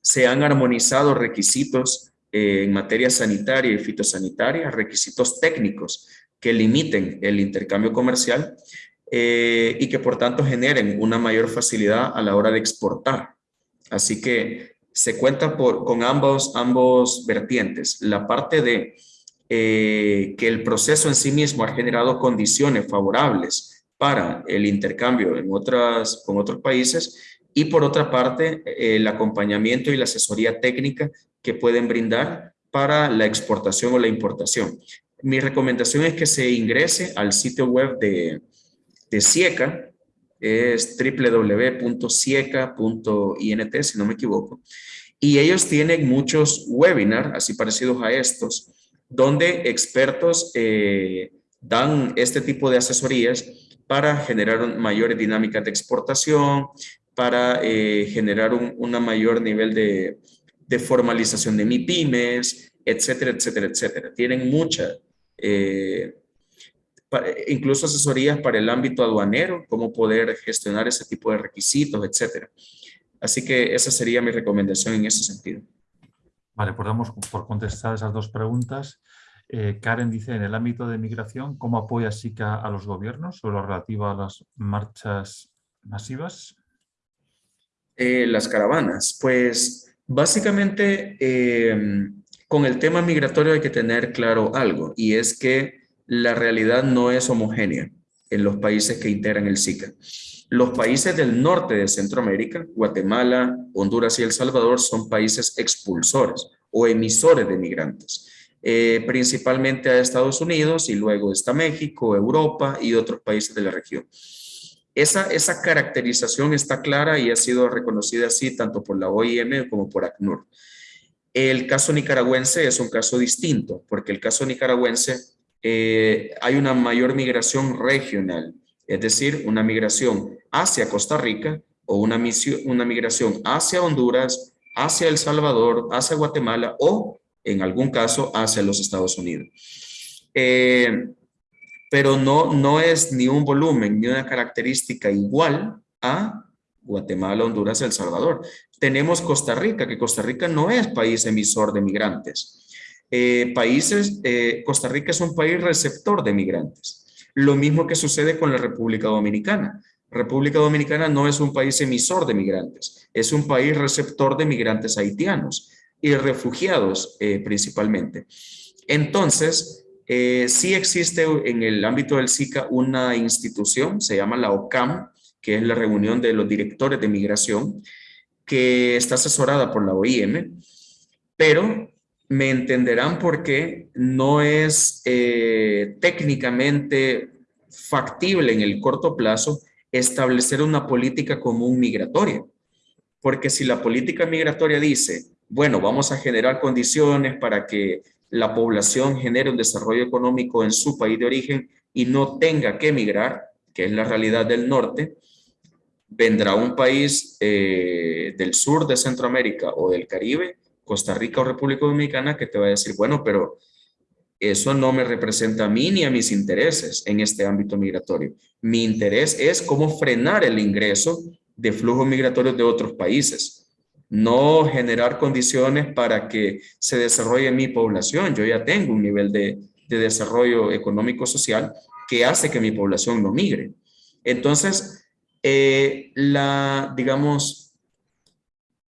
Se han armonizado requisitos eh, en materia sanitaria y fitosanitaria, requisitos técnicos que limiten el intercambio comercial eh, y que por tanto generen una mayor facilidad a la hora de exportar. Así que se cuenta con ambos, ambos vertientes. La parte de eh, que el proceso en sí mismo ha generado condiciones favorables para el intercambio en otras, con otros países y por otra parte el acompañamiento y la asesoría técnica que pueden brindar para la exportación o la importación. Mi recomendación es que se ingrese al sitio web de, de CIECA, es www.cieca.int, si no me equivoco, y ellos tienen muchos webinars, así parecidos a estos, donde expertos eh, dan este tipo de asesorías para generar mayores dinámicas de exportación, para eh, generar un una mayor nivel de, de formalización de MIPIMES, etcétera, etcétera, etcétera. Tienen mucha eh, incluso asesorías para el ámbito aduanero, cómo poder gestionar ese tipo de requisitos, etcétera. Así que esa sería mi recomendación en ese sentido. Vale, pues damos por contestar esas dos preguntas. Eh, Karen dice, en el ámbito de migración, ¿cómo apoya SICA a los gobiernos sobre lo relativo a las marchas masivas? Eh, las caravanas, pues básicamente con el tema migratorio hay que tener claro algo y es que la realidad no es homogénea en los países que integran el SICA. Los países del norte de Centroamérica, Guatemala, Honduras y El Salvador, son países expulsores o emisores de migrantes, eh, principalmente a Estados Unidos y luego está México, Europa y otros países de la región. Esa, caracterización está clara y ha sido reconocida así tanto por la OIM como por ACNUR. El caso nicaragüense es un caso distinto, porque el caso nicaragüense eh, hay una mayor migración regional, es decir, una migración hacia Costa Rica o una, migración hacia Honduras, hacia El Salvador, hacia Guatemala o, en algún caso, hacia los Estados Unidos. Eh, pero no, no es ni un volumen ni una característica igual a Guatemala, Honduras, El Salvador. Tenemos Costa Rica, que Costa Rica no es país emisor de migrantes. Eh, países, eh, Costa Rica es un país receptor de migrantes. Lo mismo que sucede con la República Dominicana. República Dominicana no es un país emisor de migrantes, es un país receptor de migrantes haitianos y refugiados eh, principalmente. Entonces, sí existe en el ámbito del SICA una institución, se llama la OCAM, que es la reunión de los directores de migración, que está asesorada por la OIM, pero me entenderán porque no es eh, técnicamente factible en el corto plazo establecer una política común migratoria. Porque si la política migratoria dice, bueno, vamos a generar condiciones para que la población genere un desarrollo económico en su país de origen y no tenga que emigrar, que es la realidad del norte, vendrá un país eh, del sur de Centroamérica o del Caribe Costa Rica o República Dominicana que te va a decir, bueno, pero eso no me representa a mí ni a mis intereses en este ámbito migratorio. Mi interés es cómo frenar el ingreso de flujos migratorios de otros países, no generar condiciones para que se desarrolle mi población. Yo ya tengo un nivel de, desarrollo económico-social que hace que mi población no migre. Entonces, eh, la, digamos,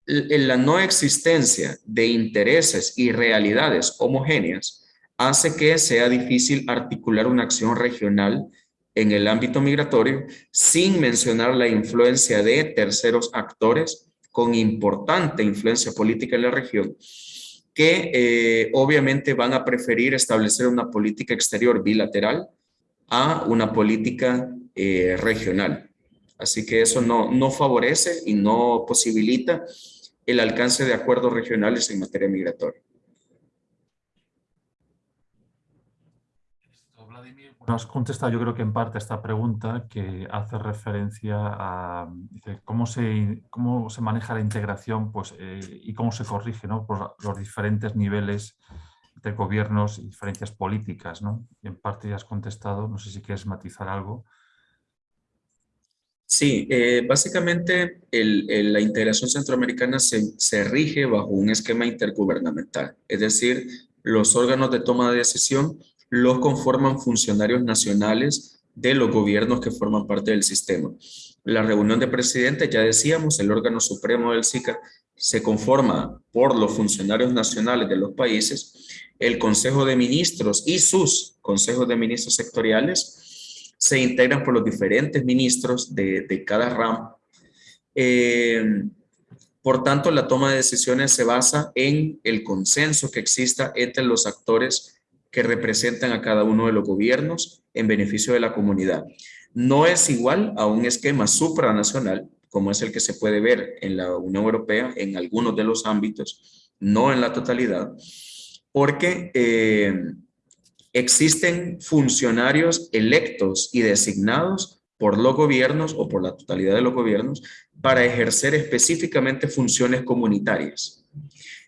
la no existencia de intereses y realidades homogéneas hace que sea difícil articular una acción regional en el ámbito migratorio sin mencionar la influencia de terceros actores con importante influencia política en la región que eh, obviamente van a preferir establecer una política exterior bilateral a una política eh, regional. Así que eso no, no favorece y no posibilita el alcance de acuerdos regionales en materia migratoria. has contestado yo creo que en parte esta pregunta que hace referencia a cómo se, cómo se maneja la integración pues, eh, y cómo se corrige ¿no? por los diferentes niveles de gobiernos y diferencias políticas. ¿no? Y en parte ya has contestado, no sé si quieres matizar algo. Sí, eh, básicamente la integración centroamericana se, rige bajo un esquema intergubernamental, es decir, los órganos de toma de decisión los conforman funcionarios nacionales de los gobiernos que forman parte del sistema. La reunión de presidentes, ya decíamos, el órgano supremo del SICA se conforma por los funcionarios nacionales de los países, el Consejo de Ministros y sus consejos de ministros sectoriales se integran por los diferentes ministros de, cada ramo. Eh, por tanto, la toma de decisiones se basa en el consenso que exista entre los actores que representan a cada uno de los gobiernos en beneficio de la comunidad. No es igual a un esquema supranacional, como es el que se puede ver en la Unión Europea en algunos de los ámbitos, no en la totalidad, porque eh, existen funcionarios electos y designados por los gobiernos o por la totalidad de los gobiernos para ejercer específicamente funciones comunitarias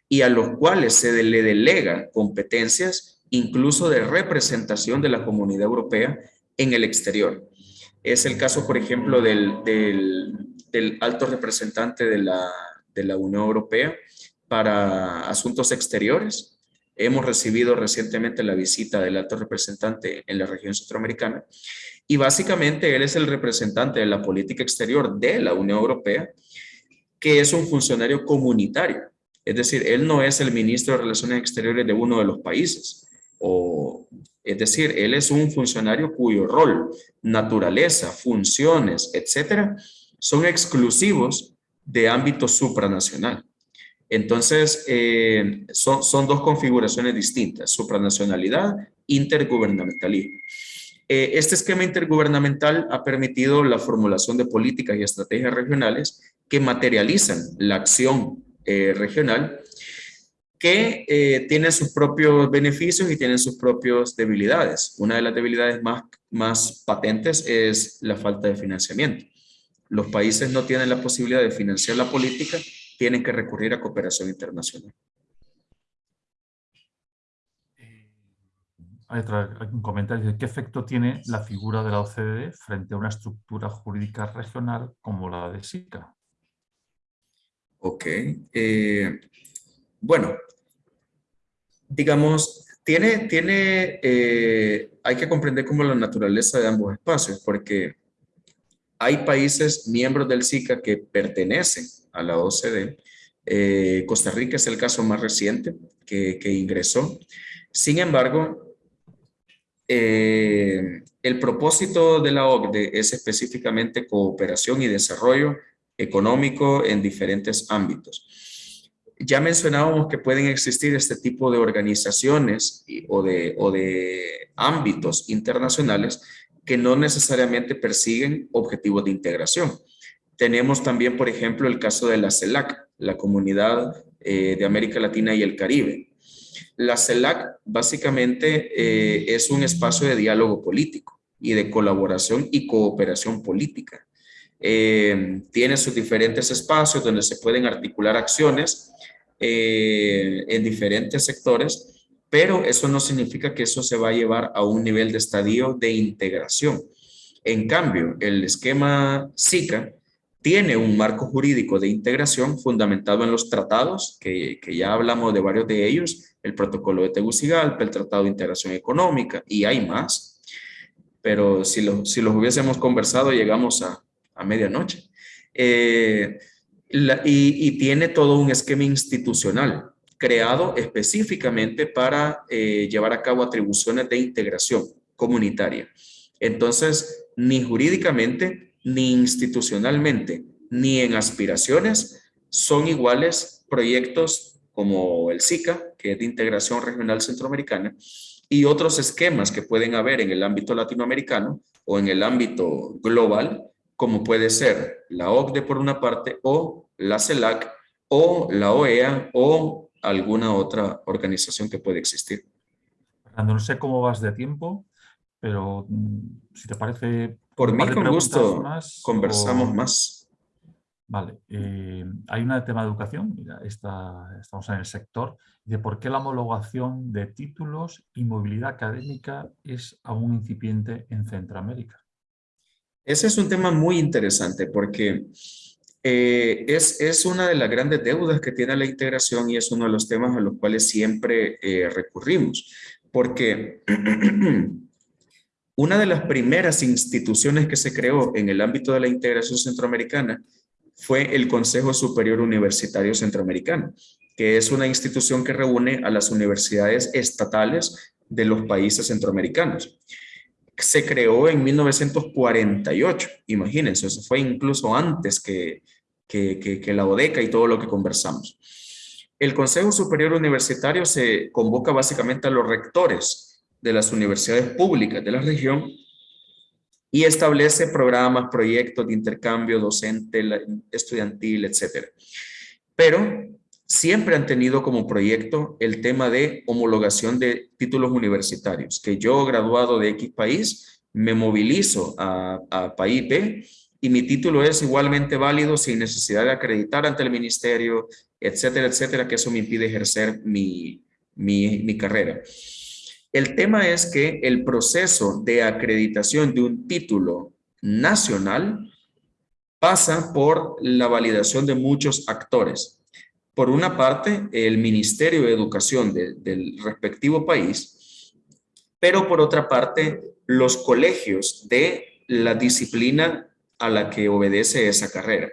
y a los cuales se le delega competencias incluso de representación de la comunidad europea en el exterior. Es el caso, por ejemplo, del, alto representante de la Unión Europea para asuntos exteriores. Hemos recibido recientemente la visita del alto representante en la región centroamericana y básicamente él es el representante de la política exterior de la Unión Europea, que es un funcionario comunitario. Es decir, él no es el ministro de Relaciones Exteriores de uno de los países, o, es decir, él es un funcionario cuyo rol, naturaleza, funciones, etcétera, son exclusivos de ámbito supranacional. Entonces, eh, son, dos configuraciones distintas, supranacionalidad, intergubernamentalismo. Eh, este esquema intergubernamental ha permitido la formulación de políticas y estrategias regionales que materializan la acción eh, regional que eh, tienen sus propios beneficios y tienen sus propias debilidades. Una de las debilidades más patentes es la falta de financiamiento. Los países no tienen la posibilidad de financiar la política, tienen que recurrir a cooperación internacional. Hay, un comentario. ¿Qué efecto tiene la figura de la OCDE frente a una estructura jurídica regional como la de SICA? Ok. Eh, bueno, digamos, tiene, tiene, eh, hay que comprender como la naturaleza de ambos espacios, porque hay países miembros del SICA que pertenecen a la OCDE. Eh, Costa Rica es el caso más reciente que, ingresó. Sin embargo, eh, el propósito de la OCDE es específicamente cooperación y desarrollo económico en diferentes ámbitos. Ya mencionábamos que pueden existir este tipo de organizaciones o de, o de ámbitos internacionales que no necesariamente persiguen objetivos de integración. Tenemos también, por ejemplo, el caso de la CELAC, la Comunidad eh, de América Latina y el Caribe. La CELAC básicamente eh, es un espacio de diálogo político y de colaboración y cooperación política. Eh, tiene sus diferentes espacios donde se pueden articular acciones eh, en diferentes sectores, pero eso no significa que eso se va a llevar a un nivel de estadio de integración. En cambio, el esquema SICA tiene un marco jurídico de integración fundamentado en los tratados, que, ya hablamos de varios de ellos, el protocolo de Tegucigalpa, el tratado de integración económica, y hay más, pero si, lo, si los hubiésemos conversado llegamos a, a medianoche. Eh, y, tiene todo un esquema institucional creado específicamente para eh, llevar a cabo atribuciones de integración comunitaria. Entonces, ni jurídicamente, ni institucionalmente, ni en aspiraciones son iguales proyectos como el SICA, que es de integración regional centroamericana, y otros esquemas que pueden haber en el ámbito latinoamericano o en el ámbito global, como puede ser la OCDE por una parte o la CELAC o la OEA o alguna otra organización que puede existir. Fernando, no sé cómo vas de tiempo, pero mm, si te parece... Por mí, con gusto, conversamos más. Vale, eh, hay una tema de educación, mira, estamos en el sector, de por qué la homologación de títulos y movilidad académica es aún incipiente en Centroamérica. Ese es un tema muy interesante porque eh, es, es, una de las grandes deudas que tiene la integración y es uno de los temas a los cuales siempre eh, recurrimos. Porque una de las primeras instituciones que se creó en el ámbito de la integración centroamericana fue el Consejo Superior Universitario Centroamericano, que es una institución que reúne a las universidades estatales de los países centroamericanos se creó en 1948, imagínense, eso fue incluso antes que, que, la ODECA y todo lo que conversamos. El Consejo Superior Universitario se convoca básicamente a los rectores de las universidades públicas de la región y establece programas, proyectos de intercambio docente, estudiantil, etc. Pero siempre han tenido como proyecto el tema de homologación de títulos universitarios, que yo graduado de X país me movilizo a, a país B y mi título es igualmente válido sin necesidad de acreditar ante el ministerio, etcétera, etcétera, que eso me impide ejercer mi, mi, carrera. El tema es que el proceso de acreditación de un título nacional pasa por la validación de muchos actores por una parte, el Ministerio de Educación del respectivo país, pero por otra parte, los colegios de la disciplina a la que obedece esa carrera.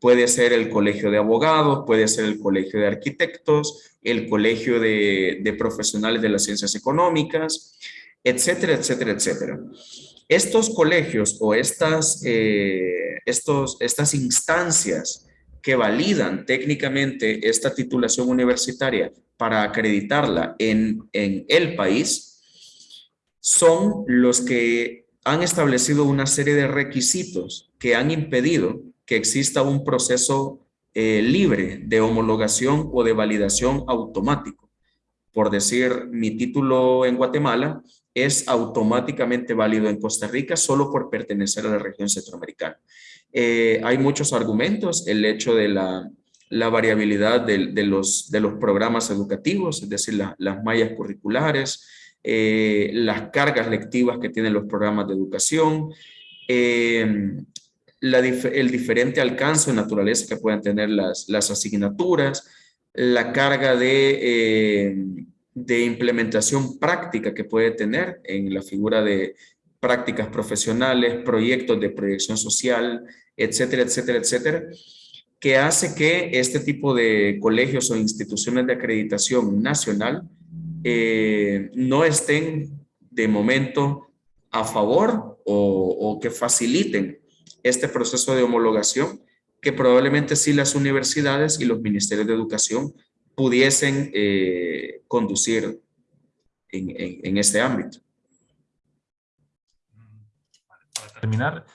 Puede ser el colegio de abogados, puede ser el colegio de arquitectos, el colegio de, profesionales de las ciencias económicas, etcétera, etcétera, etcétera. Estos colegios o estas, eh, estos, estas instancias que validan técnicamente esta titulación universitaria para acreditarla en, en el país son los que han establecido una serie de requisitos que han impedido que exista un proceso eh, libre de homologación o de validación automático. Por decir, mi título en Guatemala es automáticamente válido en Costa Rica solo por pertenecer a la región centroamericana. Eh, hay muchos argumentos, el hecho de la, variabilidad de, los, programas educativos, es decir, las mallas curriculares, eh, las cargas lectivas que tienen los programas de educación, eh, el diferente alcance o naturaleza que pueden tener las, las asignaturas, la carga de, de implementación práctica que puede tener en la figura de prácticas profesionales, proyectos de proyección social, etcétera, etcétera, etcétera, que hace que este tipo de colegios o instituciones de acreditación nacional eh, no estén de momento a favor o, que faciliten este proceso de homologación que probablemente sí las universidades y los ministerios de educación pudiesen eh, conducir en este ámbito. Para terminar,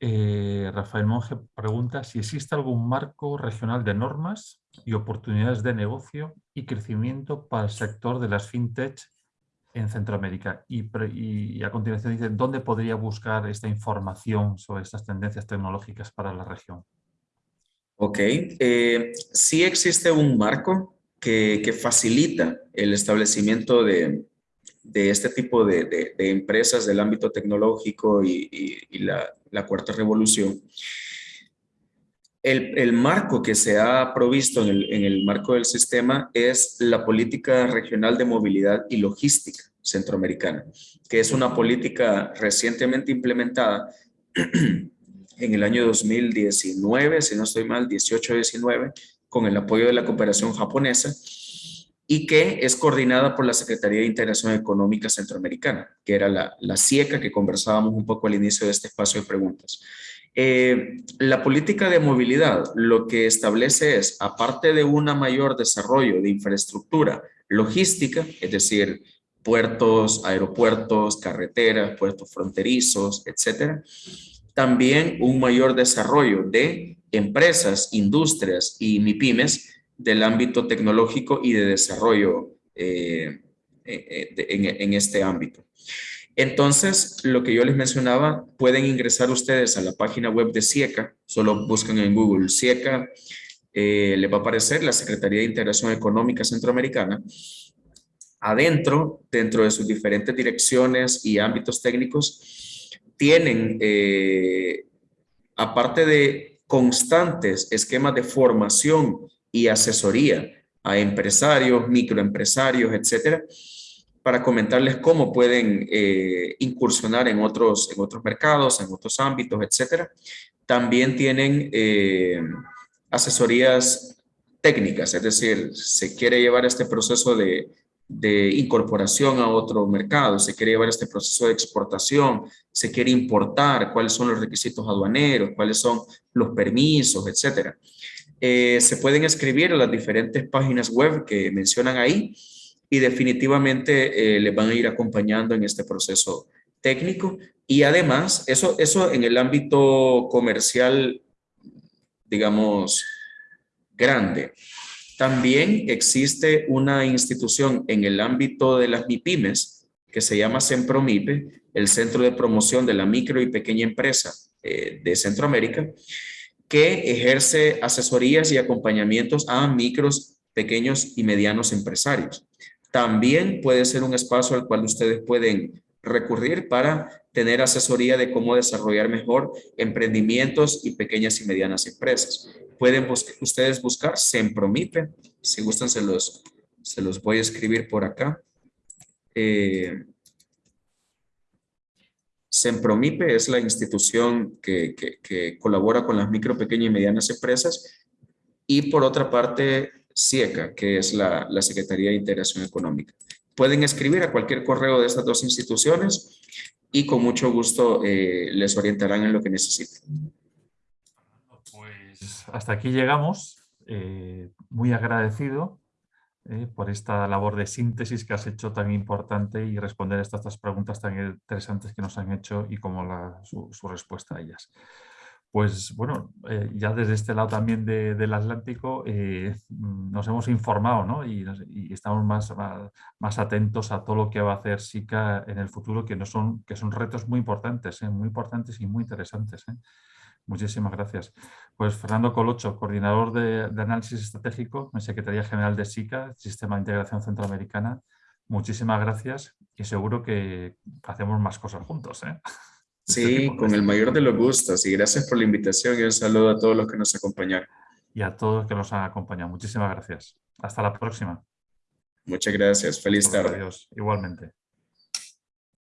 eh, Rafael Monge pregunta si existe algún marco regional de normas y oportunidades de negocio y crecimiento para el sector de las fintech en Centroamérica. Y, a continuación dice, ¿dónde podría buscar esta información sobre estas tendencias tecnológicas para la región? Ok, eh, sí existe un marco que, facilita el establecimiento de este tipo de, empresas del ámbito tecnológico y, la, cuarta revolución, el, marco que se ha provisto en el, marco del sistema es la política regional de movilidad y logística centroamericana, que es una política recientemente implementada en el año 2019, si no estoy mal, 18-19, con el apoyo de la cooperación japonesa, y que es coordinada por la Secretaría de Integración Económica Centroamericana, que era la, la CIECA que conversábamos un poco al inicio de este espacio de preguntas. Eh, la política de movilidad lo que establece es, aparte de un mayor desarrollo de infraestructura logística, es decir, puertos, aeropuertos, carreteras, puertos fronterizos, etcétera, también un mayor desarrollo de empresas, industrias y MIPIMES del ámbito tecnológico y de desarrollo eh, eh, en, este ámbito. Entonces, lo que yo les mencionaba, pueden ingresar ustedes a la página web de SIECA, solo buscan en Google SIECA, eh, les va a aparecer la Secretaría de Integración Económica Centroamericana. Adentro, dentro de sus diferentes direcciones y ámbitos técnicos, tienen, eh, aparte de constantes esquemas de formación y asesoría a empresarios, microempresarios, etcétera, para comentarles cómo pueden eh, incursionar en otros, en otros mercados, en otros ámbitos, etcétera. También tienen eh, asesorías técnicas, es decir, se quiere llevar este proceso de, de incorporación a otro mercado, se quiere llevar este proceso de exportación, se quiere importar, cuáles son los requisitos aduaneros, cuáles son los permisos, etcétera. Eh, se pueden escribir a las diferentes páginas web que mencionan ahí y definitivamente eh, les van a ir acompañando en este proceso técnico. Y además, eso, eso en el ámbito comercial, digamos, grande. También existe una institución en el ámbito de las MIPIMES que se llama CEMPROMIPE, el Centro de Promoción de la Micro y Pequeña Empresa eh, de Centroamérica, que ejerce asesorías y acompañamientos a micros, pequeños y medianos empresarios también puede ser un espacio al cual ustedes pueden recurrir para tener asesoría de cómo desarrollar mejor emprendimientos y pequeñas y medianas empresas. Pueden ustedes buscar Sempromipe, si gustan se los, se los voy a escribir por acá. Eh, Sempromipe es la institución que colabora con las micro, pequeñas y medianas empresas y por otra parte SIECA, que es la, Secretaría de Integración Económica. Pueden escribir a cualquier correo de estas dos instituciones y con mucho gusto eh, les orientarán en lo que necesiten. Pues hasta aquí llegamos. Eh, muy agradecido eh, por esta labor de síntesis que has hecho tan importante y responder a estas, preguntas tan interesantes que nos han hecho y como su, su respuesta a ellas pues bueno, eh, ya desde este lado también del Atlántico eh, mm, nos hemos informado ¿no? y, estamos más, más, atentos a todo lo que va a hacer SICA en el futuro, que, no son, que son retos muy importantes, ¿eh? muy importantes y muy interesantes. Muchísimas gracias. Pues Fernando Colocho, coordinador de, de, análisis estratégico en Secretaría General de SICA, Sistema de Integración Centroamericana. Muchísimas gracias y seguro que hacemos más cosas juntos. Sí, con el mayor de los gustos y gracias por la invitación y un saludo a todos los que nos acompañaron. Y a todos los que nos han acompañado. Muchísimas gracias. Hasta la próxima. Muchas gracias. Feliz tarde. Adiós. Igualmente.